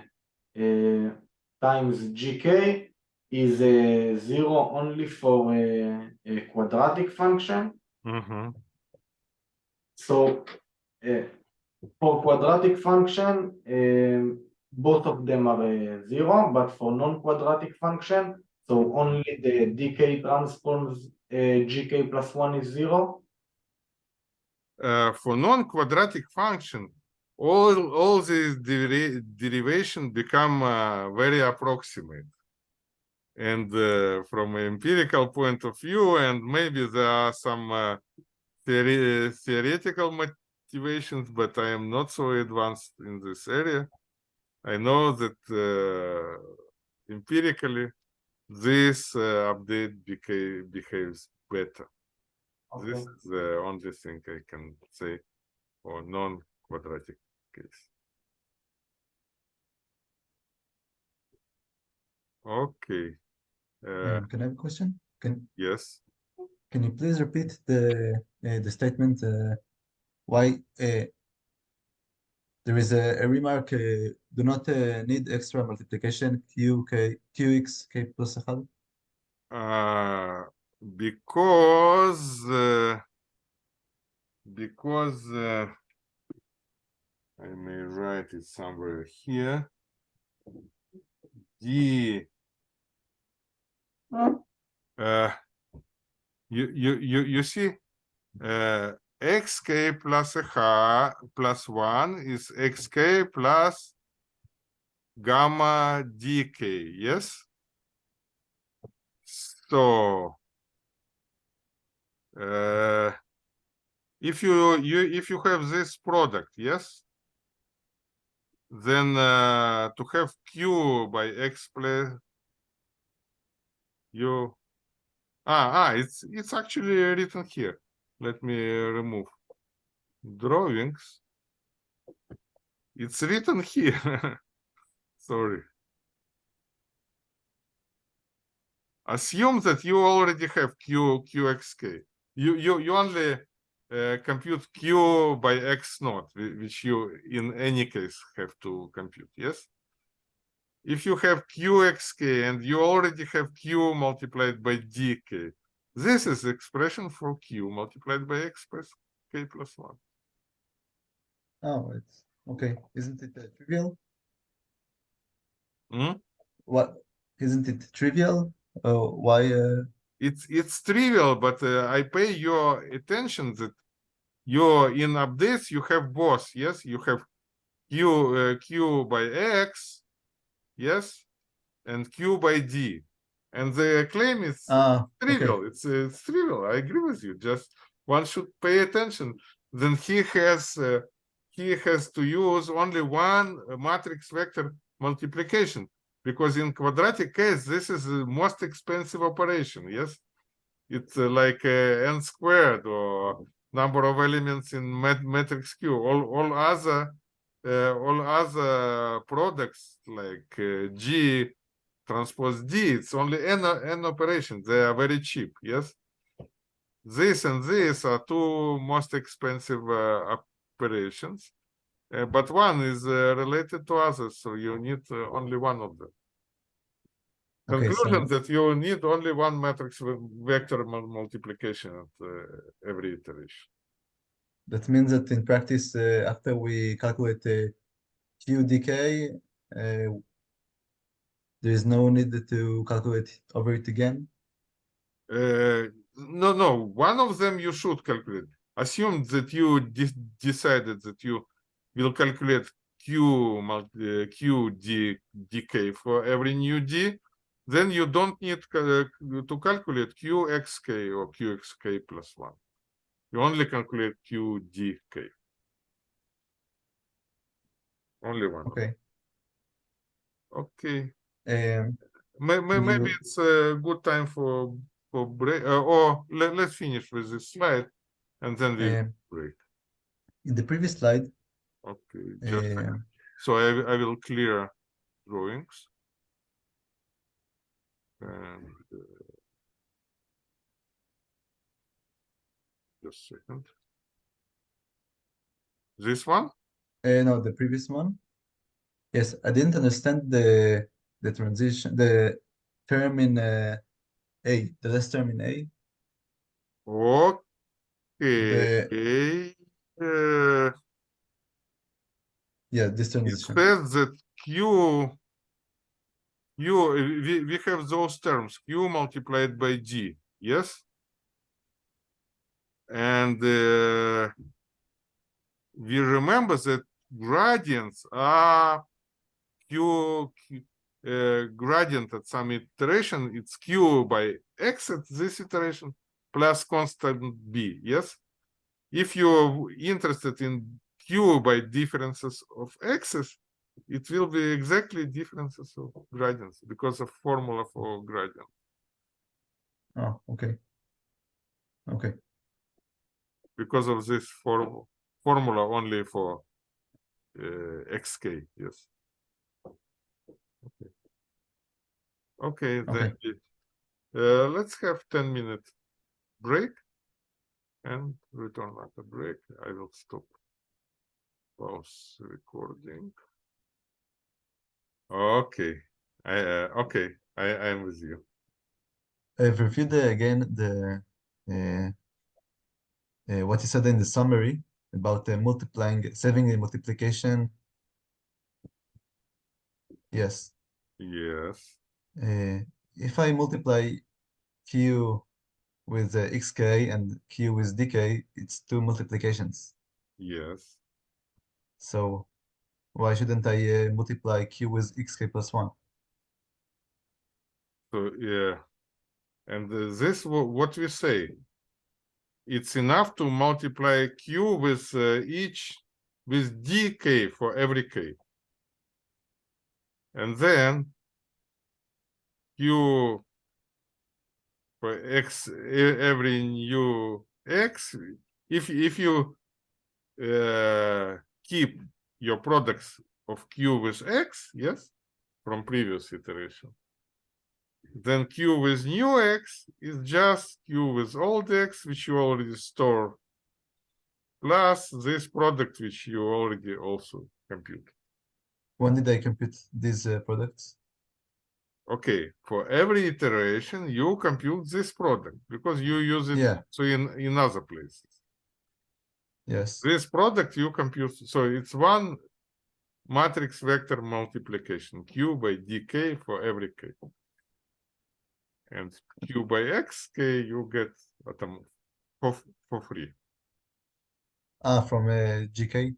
Speaker 3: uh, times gk is uh, zero only for uh, a quadratic function.
Speaker 1: Mm-hmm.
Speaker 3: So uh, for quadratic function, um, both of them are uh, zero, but for non-quadratic function, so only the dk transpose uh, gk plus one is zero.
Speaker 1: uh, for non-quadratic function, all all these deri- derivation become uh, very approximate. And uh, from an empirical point of view, and maybe there are some uh, theory- theoretical motivations, but I am not so advanced in this area. I know that uh, empirically this uh, update beca- behaves better. This is the only thing I can say for non-quadratic case. Okay, uh,
Speaker 2: can I have a question? Can
Speaker 1: yes,
Speaker 2: can you please repeat the uh, the statement uh, why uh, there is a, a remark uh, do not uh, need extra multiplication q k qx k plus 1
Speaker 1: uh, because, uh, because, I may write it somewhere here. Uh, you you you you see uh, xk plus h plus one is xk plus gamma dk yes? So uh, if you you if you have this product yes? Then uh, to have q by x plus you ah ah it's it's actually written here. Let me remove. Drawings. It's written here. Sorry. Assume that you already have q qxk you you you only uh, compute q by x naught which you in any case have to compute yes if you have qxk and you already have q multiplied by dk this is the expression for q multiplied by x plus k plus 1
Speaker 2: oh it's okay. Isn't it uh, trivial?
Speaker 1: Hmm?
Speaker 2: what isn't it trivial? Oh why uh,
Speaker 1: it's it's trivial but uh, i pay your attention that you in updates you have both. Yes you have q uh, q by x yes and q by d. And the claim is
Speaker 2: okay.
Speaker 1: trivial. It's uh, it's trivial. I agree with you. Just one should pay attention. Then he has uh, he has to use only one uh, matrix vector multiplication. Because in quadratic case, this is the most expensive operation, yes? It's uh, like uh, n squared or number of elements in mat- matrix Q. All, all other, uh, all other products like uh, G transpose D, it's only n, n operations. They are very cheap, yes? This and this are two most expensive uh, operations. Uh, but one is uh, related to others, so you need uh, only one of them.
Speaker 2: Okay, so-
Speaker 1: Conclusion that you need only one matrix ve- vector multiplication at uh, every iteration.
Speaker 2: That means that in practice, uh, after we calculate uh, QDK, uh, there is no need to calculate over it again.
Speaker 1: Uh, no, no, one of them you should calculate. Assume that you de- decided that you will calculate Q uh, Q D, dk for every new D, then you don't need ca- to calculate QXK or QXK plus one. You only calculate QDK. Only one.
Speaker 2: Okay.
Speaker 1: Okay.
Speaker 2: Um,
Speaker 1: May, may,
Speaker 2: You
Speaker 1: maybe it's a good time for for break. Uh, or let, let's finish with this slide, and then we
Speaker 2: um,
Speaker 1: break.
Speaker 2: in the previous slide,
Speaker 1: Okay.
Speaker 2: Um,
Speaker 1: so I will- I will clear drawings. And uh, just a second. This one?
Speaker 2: uh, no, the previous one. Yes, I didn't understand the the transition, the term in uh, A, the last term in A.
Speaker 1: Okay. Uh,
Speaker 2: Yeah, this
Speaker 1: It says that Q, Q, we, we have those terms, Q multiplied by G, yes? And we remember that gradients are Q, Q- gradient at some iteration, it's Q by X at this iteration plus constant B, yes? If you're interested in Q by differences of x's, it will be exactly differences of gradients because of formula for gradient.
Speaker 2: Oh, okay. Okay,
Speaker 1: Because of this form formula only for uh, xk, yes. Okay. Okay, then uh, let's have 10 minute break and return after break. I will stop pause recording. Okay, I uh, okay, I I am with you.
Speaker 2: I've reviewed the, again the uh, uh, what you said in the summary about the multiplying, saving the multiplication. Yes,
Speaker 1: Yes,
Speaker 2: uh, if I multiply q with uh, xk and q with dk, it's two multiplications.
Speaker 1: yes.
Speaker 2: So why shouldn't I uh, multiply q with xk plus one?
Speaker 1: So yeah, and uh, this what we say. It's enough to multiply q with uh, each with dk for every k. And then q for x every new x if if you uh, keep your products of q with x yes from previous iteration then q with new x is just q with old x which you already store plus this product which you already also compute
Speaker 2: When did I compute these uh, products?
Speaker 1: okay for every iteration you compute this product because you use it
Speaker 2: Yeah.
Speaker 1: so in in other places
Speaker 2: Yes,
Speaker 1: this product you compute so it's one matrix vector multiplication q by dk for every k and q by x k you get atom for, for free
Speaker 2: ah, from uh, gk.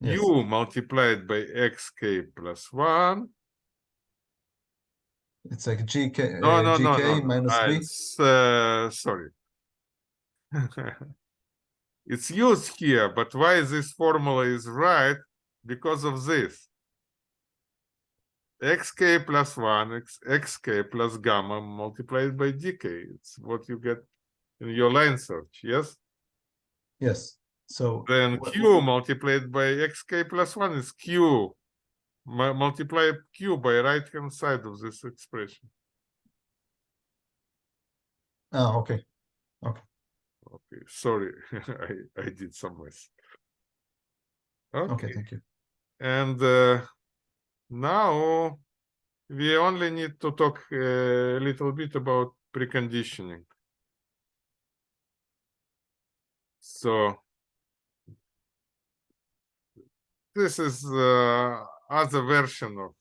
Speaker 2: Yes,
Speaker 1: u multiplied by xk plus 1
Speaker 2: it's like gk,
Speaker 1: no
Speaker 2: uh,
Speaker 1: no no
Speaker 2: gk
Speaker 1: no, no.
Speaker 2: minus b.
Speaker 1: uh, sorry it's used here, but why this formula is right? Because of this. xk plus 1, x, xk plus gamma multiplied by dk. It's what you get in your line search, yes?
Speaker 2: Yes. So
Speaker 1: Then q multiplied by xk plus 1 is q. Multiply q by right hand side of this expression.
Speaker 2: ah, okay.
Speaker 1: Okay, sorry, I, I did some mess.
Speaker 2: Okay,
Speaker 1: Okay,
Speaker 2: thank you.
Speaker 1: and uh, now we only need to talk uh, a little bit about preconditioning. So this is uh, other version of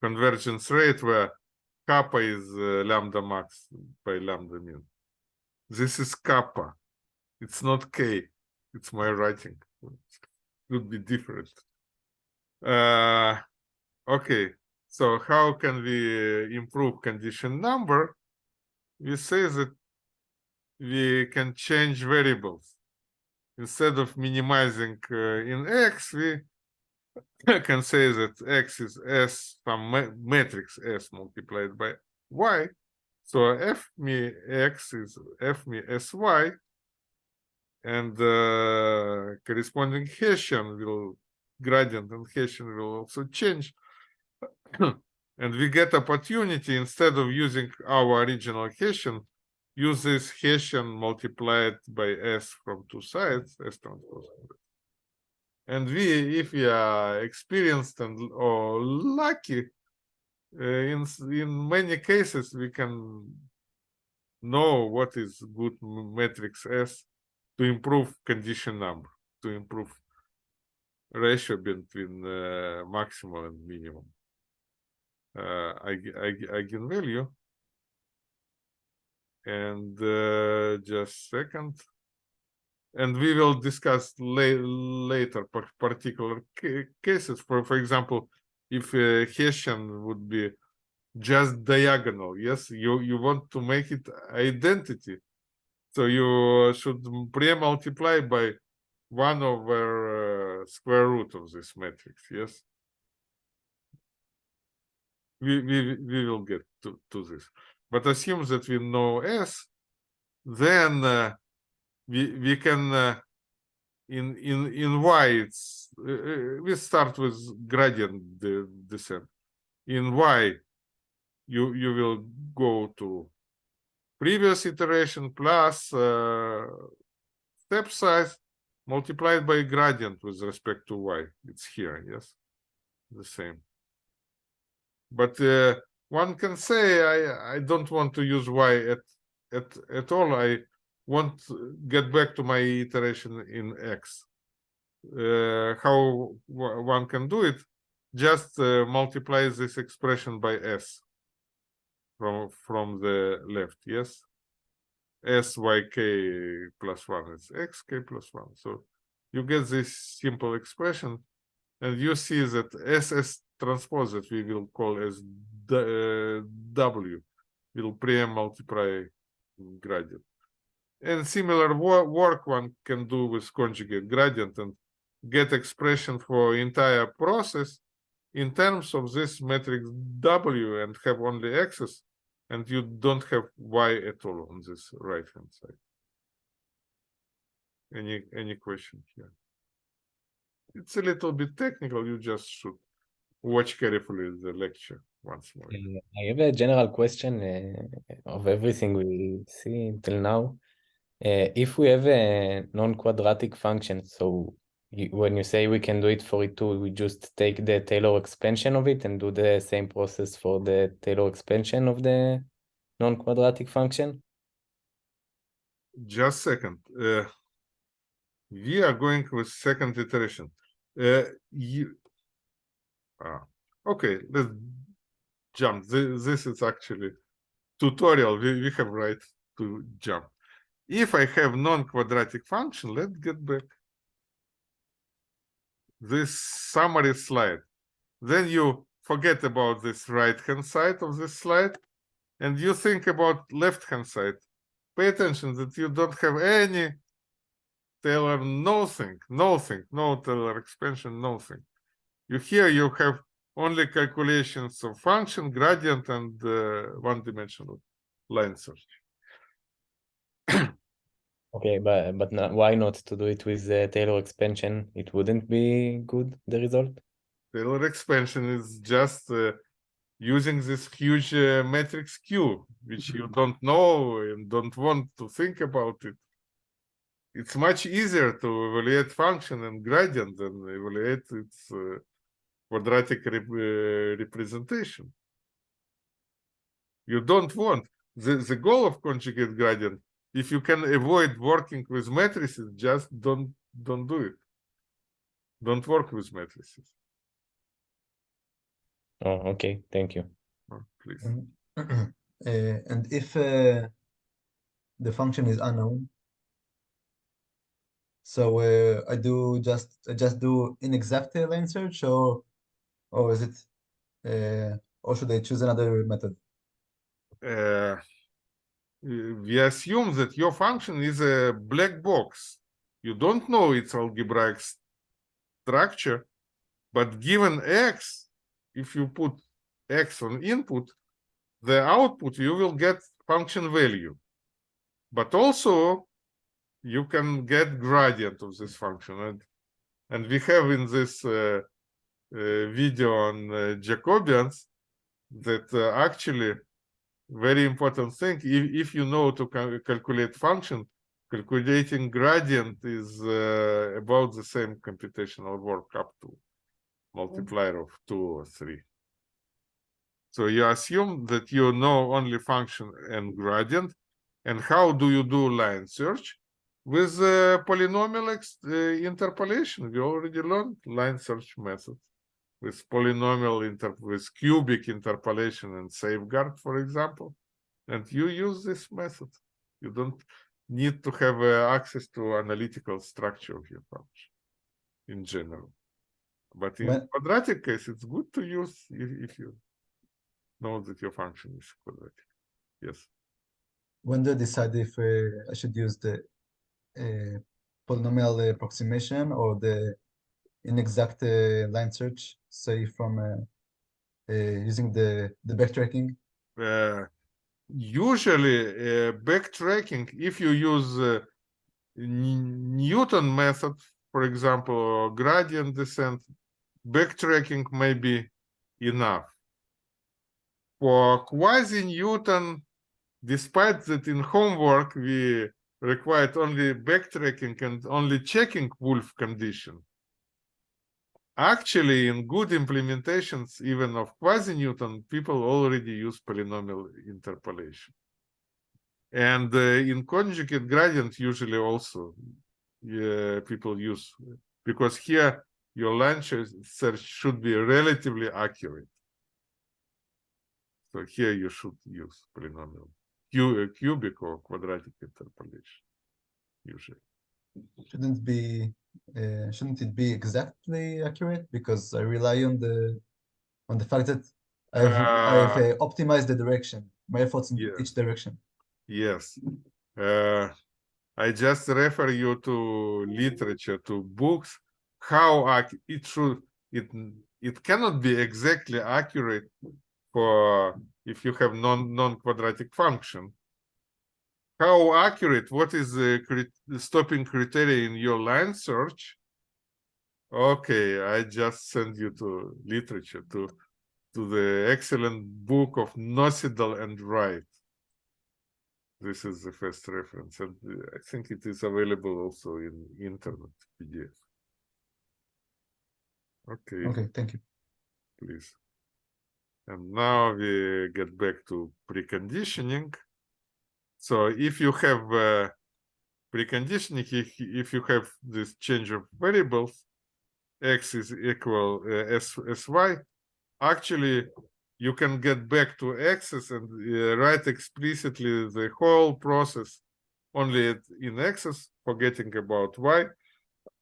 Speaker 1: convergence rate where kappa is uh, lambda max by lambda min. This is kappa. It's not k. It's my writing. It Would be different. Uh, okay. So how can we improve condition number? We say that we can change variables. Instead of minimizing uh, in x, we can say that x is s some matrix s multiplied by y. So f me x is f me sy, and uh, corresponding Hessian will gradient and Hessian will also change. and we get opportunity instead of using our original Hessian, use this Hessian multiplied by s from two sides, s transpose. And we, if we are experienced and or lucky, in in many cases we can know what is good matrix S to improve condition number, to improve ratio between uh, maximal and minimum uh, eigen- eigen- eigenvalue. And uh, just second. And we will discuss la- later particular ca- cases. For for example, if uh, Hessian would be just diagonal, yes, you you want to make it identity, so you should pre-multiply by one over uh, square root of this matrix, yes. We we we will get to to this, but assume that we know S, then uh, we we can uh, in in in y it's we start with gradient de- descent. In y you you will go to previous iteration plus uh, step size multiplied by gradient with respect to y. It's here yes the same. But uh, one can say i i don't want to use y at at at all. I want to get back to my iteration in x how one can do it just uh, multiply this expression by s from from the left yes? Syk plus 1 is xk plus 1 so you get this simple expression and you see that ss transpose that we will call as uh, w. Will pre-multiply gradient. And similar wo- work one can do with conjugate gradient and get expression for entire process in terms of this matrix W and have only x's and you don't have y at all on this right hand side. Any any question here? It's a little bit technical, you just should watch carefully the lecture once more.
Speaker 4: I have a general question uh, of everything we see till now. Uh, if we have a non-quadratic function, so when you say we can do it for it too, we just take the Taylor expansion of it and do the same process for the Taylor expansion of the non-quadratic function?
Speaker 1: Just second. Uh, we are going with second iteration. Uh, you. Ah, okay, let's jump. This, this is actually tutorial. We, we have right to jump. If I have non-quadratic function, let's get back. This summary slide. Then you forget about this right-hand side of this slide, and you think about left-hand side pay attention that you don't have any Taylor nothing, nothing, no Taylor expansion, nothing. You here you have only calculations of function, gradient, and uh, one-dimensional line search.
Speaker 4: Okay, but but no, why not to do it with uh, Taylor expansion? It wouldn't be good, the result?
Speaker 1: Taylor expansion is just uh, using this huge uh, matrix Q, which you don't know and don't want to think about it. It's much easier to evaluate function and gradient than evaluate its uh, quadratic rep- uh, representation. You don't want the, the goal of conjugate gradient. If you can avoid working with matrices, just don't don't do it. Don't work with matrices,
Speaker 4: Oh, okay, thank you.
Speaker 1: Oh, please.
Speaker 2: And, uh, and if uh, the function is unknown, so uh, I do just I just do inexact uh, line search, or or is it, uh, or should I choose another method?
Speaker 1: Uh, we assume that your function is a black box. You don't know its algebraic structure, but given x, if you put x on input, the output you will get function value. But also you can get gradient of this function. And, and we have in this uh, uh, video on uh, Jacobians that uh, actually very important thing. If, if you know to cal- calculate function calculating gradient is uh, about the same computational work up to multiplier of two or three. So you assume that you know only function and gradient. And how do you do line search? With uh, polynomial uh, interpolation. We already learned line search method with polynomial inter with cubic interpolation and safeguard, for example, and you use this method. You don't need to have uh, access to analytical structure of your function in general. But in
Speaker 2: When-
Speaker 1: quadratic case, it's good to use if, if you know that your function is quadratic. Yes.
Speaker 2: When do I decide if uh, I should use the uh, polynomial approximation or the inexact uh, line search, say from uh, uh, using the the backtracking?
Speaker 1: uh, usually uh, backtracking if you use newton method for example or gradient descent backtracking may be enough for quasi newton despite that in homework we required only backtracking and only checking Wolfe condition Actually, in good implementations, even of quasi-Newton, people already use polynomial interpolation. And uh, in conjugate gradient, usually also yeah, people use, because here your line ch- search should be relatively accurate. So here you should use polynomial, uh, cubic or quadratic interpolation, usually.
Speaker 2: Shouldn't be uh, shouldn't it be exactly accurate because I rely on the on the fact that I've I've
Speaker 1: Uh,
Speaker 2: uh, optimized the direction, my efforts in
Speaker 1: yeah.
Speaker 2: each direction.
Speaker 1: Yes. Uh, I just refer you to literature, to books, how it should, it, it cannot be exactly accurate for if you have non, non-quadratic function. How accurate, what is the crit- stopping criteria in your line search? Okay, I just send you to literature, to, to the excellent book of Nocedal and Wright. This is the first reference and uh, i think it is available also in internet pdf okay.
Speaker 2: Okay, thank you.
Speaker 1: please. And now we get back to preconditioning so if you have uh, preconditioning if, if you have this change of variables x is equal uh, s sy actually you can get back to x's and uh, write explicitly the whole process only in x's forgetting about y.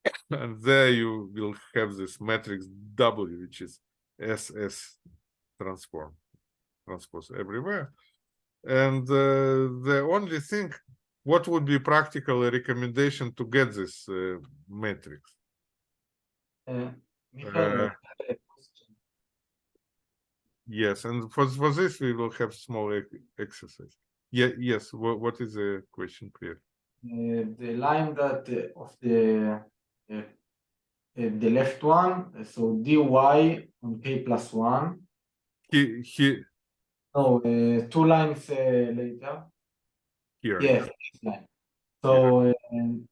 Speaker 1: And there you will have this matrix w which is ss transform transpose everywhere and uh, the only thing what would be practical recommendation to get this uh, matrix?
Speaker 3: Uh, I have a question.
Speaker 1: Yes, and for for this we will have small exercise. Yeah, yes. What what is the question, please?
Speaker 3: Uh, the line that uh, of the uh, the left one, so dy on k plus one.
Speaker 1: He he
Speaker 3: no, uh, two lines uh, later.
Speaker 1: Here.
Speaker 3: Yes. So um,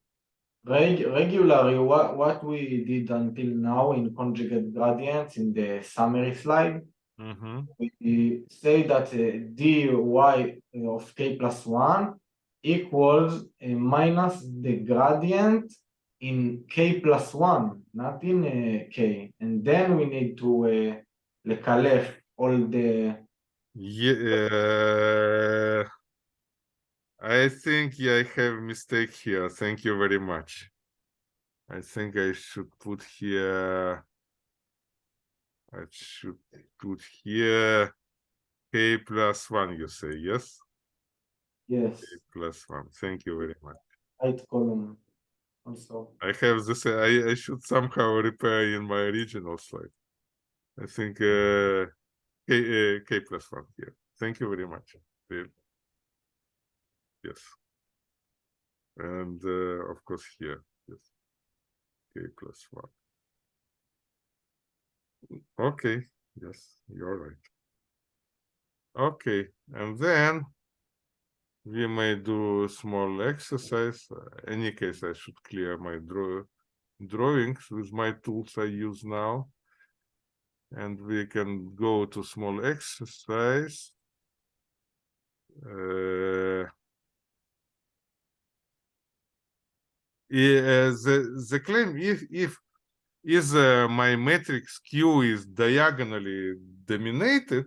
Speaker 3: reg regularly, what, what we did until now in conjugate gradients in the summary slide,
Speaker 1: mm -hmm.
Speaker 3: we say that uh, dy of k plus 1 equals uh, minus the gradient in k plus 1, not in k. And then we need to uh, all the
Speaker 1: yeah, I think yeah, I have mistake here. Thank you very much. I think I should put here. I should put here k plus one. You say yes,
Speaker 3: yes
Speaker 1: k plus one. Thank you very much.
Speaker 3: right column also.
Speaker 1: I have this. I I should somehow repair in my original slide. I think uh, k uh, k plus one here. Thank you very much. Yes. And uh, of course here, yes. K plus one. Okay, yes, you're right. Okay, and then we may do a small exercise. Uh, Any case, I should clear my draw drawings with my tools I use now. And we can go to small exercise. Uh, yeah, the the claim if if is uh, my matrix Q is diagonally dominated,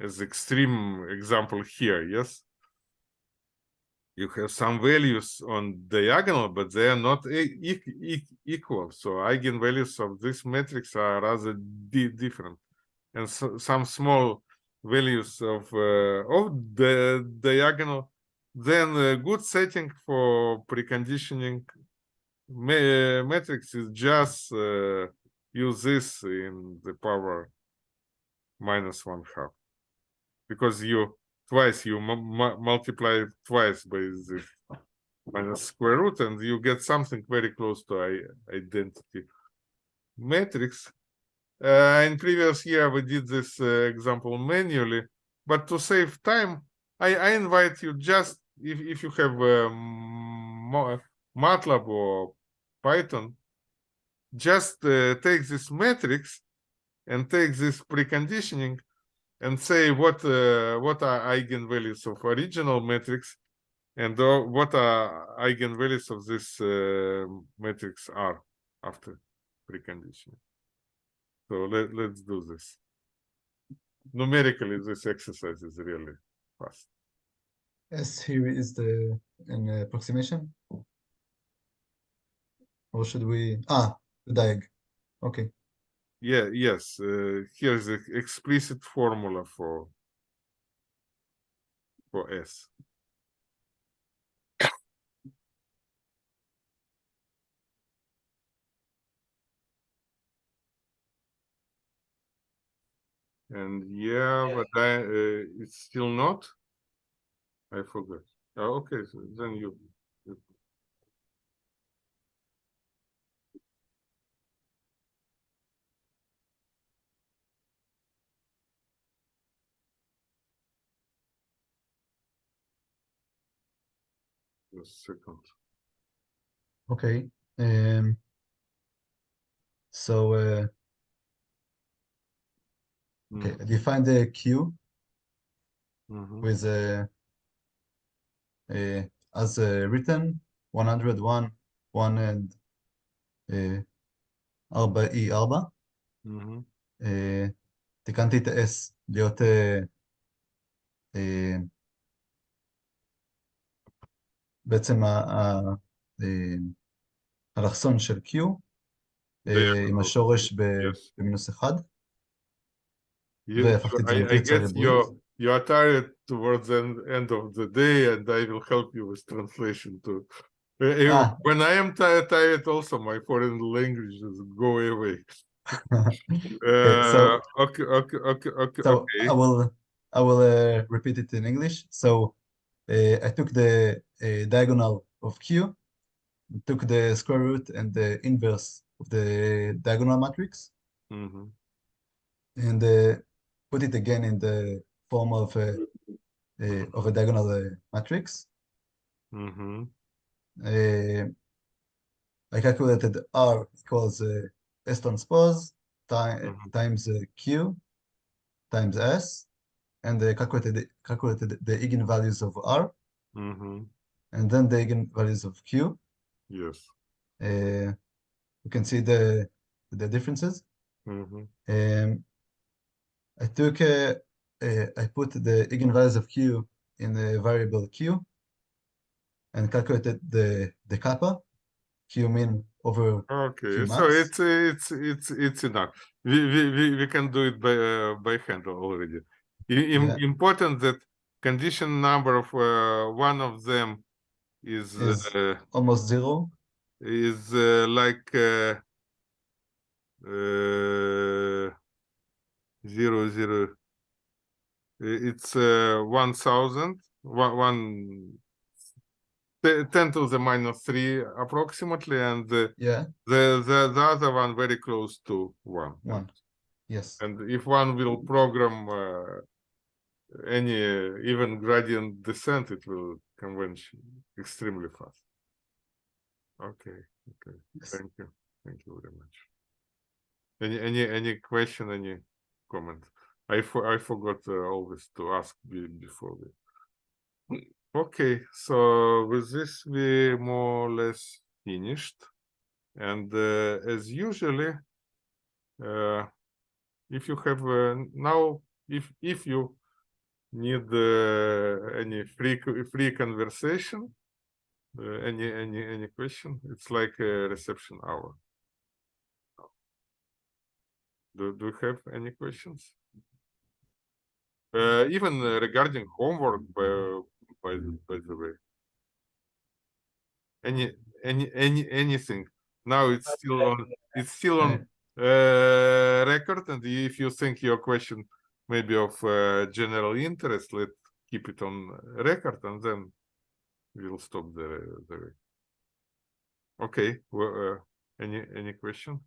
Speaker 1: as extreme example here, yes. You have some values on diagonal, but they are not e- e- equal. So eigenvalues of this matrix are rather di- different, and so, some small values of uh, of the diagonal. Then a good setting for preconditioning ma- matrix is just uh, use this in the power minus one half because you twice you mu- mu- multiply twice by this minus square root and you get something very close to identity. Matrix uh, in previous year we did this uh, example manually but to save time i, I invite you just if, if you have um, matlab or python just uh, take this matrix and take this preconditioning and say what uh, what are eigenvalues of original matrix and uh, what are eigenvalues of this uh, matrix are after preconditioning. So let, let's do this. Numerically, this exercise is really fast.
Speaker 2: S here is the an approximation. Or should we, ah, the diag, okay.
Speaker 1: Yeah, yes, uh, here's the explicit formula for for S. And yeah,
Speaker 3: Yeah.
Speaker 1: but I, uh, it's still not. I forgot. Oh, okay, so then you. the second.
Speaker 2: Okay. Um, so, uh,
Speaker 1: mm.
Speaker 2: okay, define the Q
Speaker 1: mm -hmm.
Speaker 2: with a, a as a written 101, 1 and uh, 4E4. Mm
Speaker 1: -hmm.
Speaker 2: uh, תיקנתי את ה-S להיות uh, uh, בעצם ה- ה- אה, האלכסון של Q אה, עם
Speaker 1: Diagonal,
Speaker 2: השורש ב-
Speaker 1: yes.
Speaker 2: במינוס אחד
Speaker 1: You-
Speaker 2: והפכתי את זה
Speaker 1: I, I
Speaker 2: למטריצה
Speaker 1: get
Speaker 2: ריבועית.
Speaker 1: your you are tired towards the end, end of the day, and I will help you with translation too. Uh, uh,
Speaker 2: Ah.
Speaker 1: When I am ti- tired, also my foreign languages go away.
Speaker 2: so-
Speaker 1: Uh, okay, okay, okay, okay,
Speaker 2: So
Speaker 1: okay.
Speaker 2: I will I will uh, repeat it in English. So uh, I took the uh, diagonal of Q, took the square root and the inverse of the diagonal matrix,
Speaker 1: Mhm,
Speaker 2: and uh, put it again in the form of a, uh, of a diagonal uh, matrix.
Speaker 1: mhm,
Speaker 2: Uh, I calculated R equals uh, S transpose ti-
Speaker 1: Mhm.
Speaker 2: times uh, Q times S, and uh, calculated calculated the eigenvalues of R.
Speaker 1: mhm.
Speaker 2: and then the eigenvalues of Q.
Speaker 1: Yes.
Speaker 2: Uh, you can see the the differences.
Speaker 1: mhm,
Speaker 2: Um, I took uh, uh, I put the eigenvalues of Q in the variable Q and calculated the the kappa Q min over
Speaker 1: Okay, so it's it's it's it's enough. We we we, we can do it by uh, by hand already.
Speaker 2: Yeah.
Speaker 1: Important that condition number of uh, one of them is
Speaker 2: Is-
Speaker 1: uh,
Speaker 2: almost zero.
Speaker 1: is uh, like uh, uh, zero zero. It's uh, one thousand one one. te- Ten to the minus three approximately, and the
Speaker 2: Yeah,
Speaker 1: the the, the other one very close to one.
Speaker 2: one. Yes.
Speaker 1: And if one will program uh, any uh, even gradient descent, it will converge extremely fast. Okay, okay.
Speaker 2: Yes.
Speaker 1: Thank you. Thank you very much. Any any any question, any comment? I for, I forgot uh, always to ask be, before we. Okay, so with this we more or less finished, and uh, as usually, uh, if you have uh, now, if if you need uh, any free free conversation, uh, any any any question, it's like a reception hour. Do do you have any questions? Uh, even uh, regarding homework, by by the, by the way. Any any any anything. Now it's still on. It's still on uh, record, and if you think your question may be of uh, general interest, let keep it on record, and then we'll stop the the. Okay. Well, uh, any any question?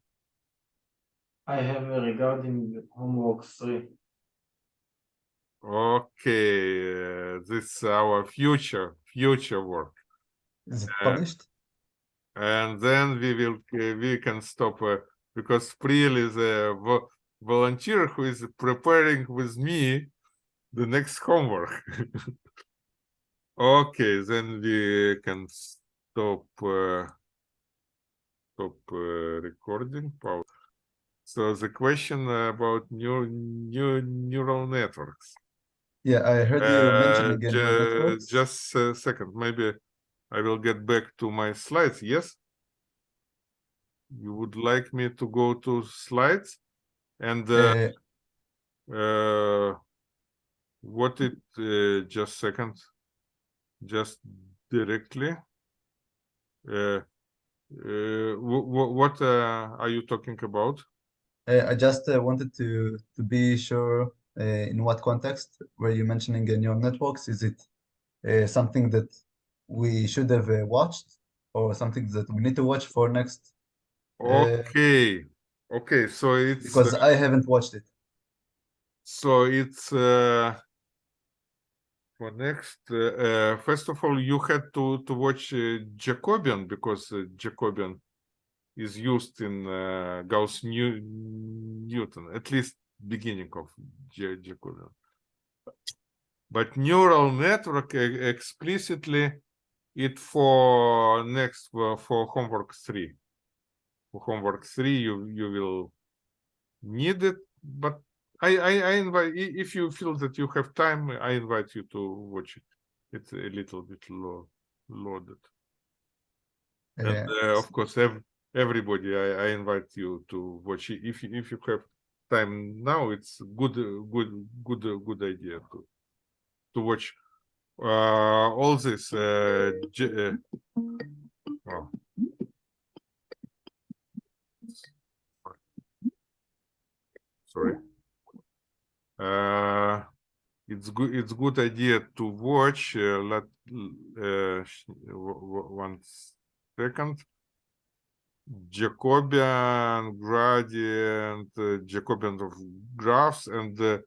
Speaker 3: I have uh, regarding homework three.
Speaker 1: Okay, uh, this is our future future work,
Speaker 2: Is it
Speaker 1: Uh,
Speaker 2: published?
Speaker 1: and then we will uh, we can stop uh, because Priel is a vo- volunteer who is preparing with me the next homework. okay, then we can stop uh, stop uh, recording. So the question about new new neural networks.
Speaker 2: Yeah, I heard you
Speaker 1: Uh,
Speaker 2: mentioning in neural
Speaker 1: ju- Just a second, maybe I will get back to my slides, yes? You would like me to go to slides? And uh,
Speaker 2: Uh,
Speaker 1: uh, what it, uh, just second, just directly? Uh, uh, wh- wh- what uh, are you talking about?
Speaker 2: I just uh, wanted to to be sure uh, in what context were you mentioning neural networks? Is it uh, something that we should have uh, watched or something that we need to watch for next?
Speaker 1: Okay, okay, so it's.
Speaker 2: Because I haven't watched it.
Speaker 1: So it's uh, for next. Uh, uh, first of all, you had to to watch uh, Jacobian because uh, Jacobian is used in uh, Gauss New Newton, at least beginning of Ja- Jacobian. But neural network explicitly it for next for homework three. Homework three, you you will need it, but I, I, I invite if you feel that you have time, I invite you to watch it. It's a little bit low, loaded. And
Speaker 2: Uh,
Speaker 1: uh, of course, ev- everybody, I, I invite you to watch it. If you- if you have time now, it's good, good, good, good idea to to watch uh, all this. Uh, uh, oh. Sorry. Uh, it's good. It's good idea to watch. Uh, let uh, sh- w- w- one second. Jacobian gradient, uh, Jacobian of graphs, and the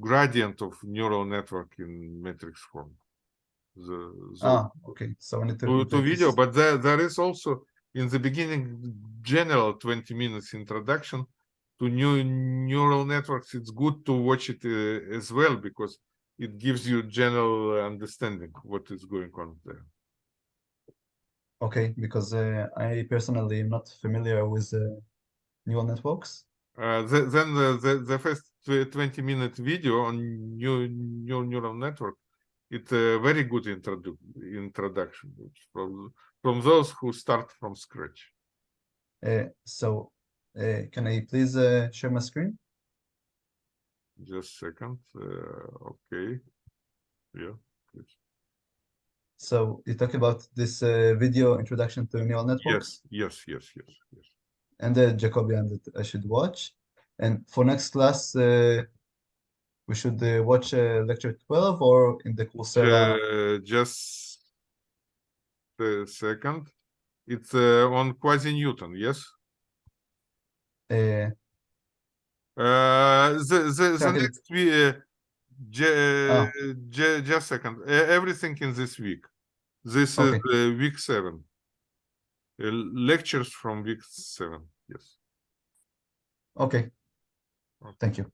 Speaker 1: gradient of neural network in matrix form. The, the
Speaker 2: Ah, okay. So I need to
Speaker 1: to, to video, but there there is also in the beginning general 20 minutes introduction to new neural networks. It's good to watch it uh, as well because it gives you general understanding what is going on there.
Speaker 2: Okay, because uh, I personally am not familiar with uh, neural networks.
Speaker 1: Uh, the, then the, the, the first 20 minute video on new, new neural network, it's a very good introdu- introduction from, from those who start from scratch.
Speaker 2: Uh, so can I please uh, share my screen?
Speaker 1: Just second. Uh, okay. Yeah. please.
Speaker 2: So you talk about this uh, video introduction to neural networks
Speaker 1: Yes, yes, yes, yes, yes.
Speaker 2: and the Jacobian that I should watch. And for next class, uh, we should uh, watch uh, lecture 12 or in the Coursera.
Speaker 1: Uh, just a second. It's uh, on quasi Newton, yes?
Speaker 2: Uh,
Speaker 1: Uh, the the, the
Speaker 2: Second.
Speaker 1: next week, uh, ju- just second. Uh, everything in this week. This
Speaker 2: Okay.
Speaker 1: is week seven. Uh, lectures from week seven. Yes.
Speaker 2: okay.
Speaker 1: Okay.
Speaker 2: Thank you.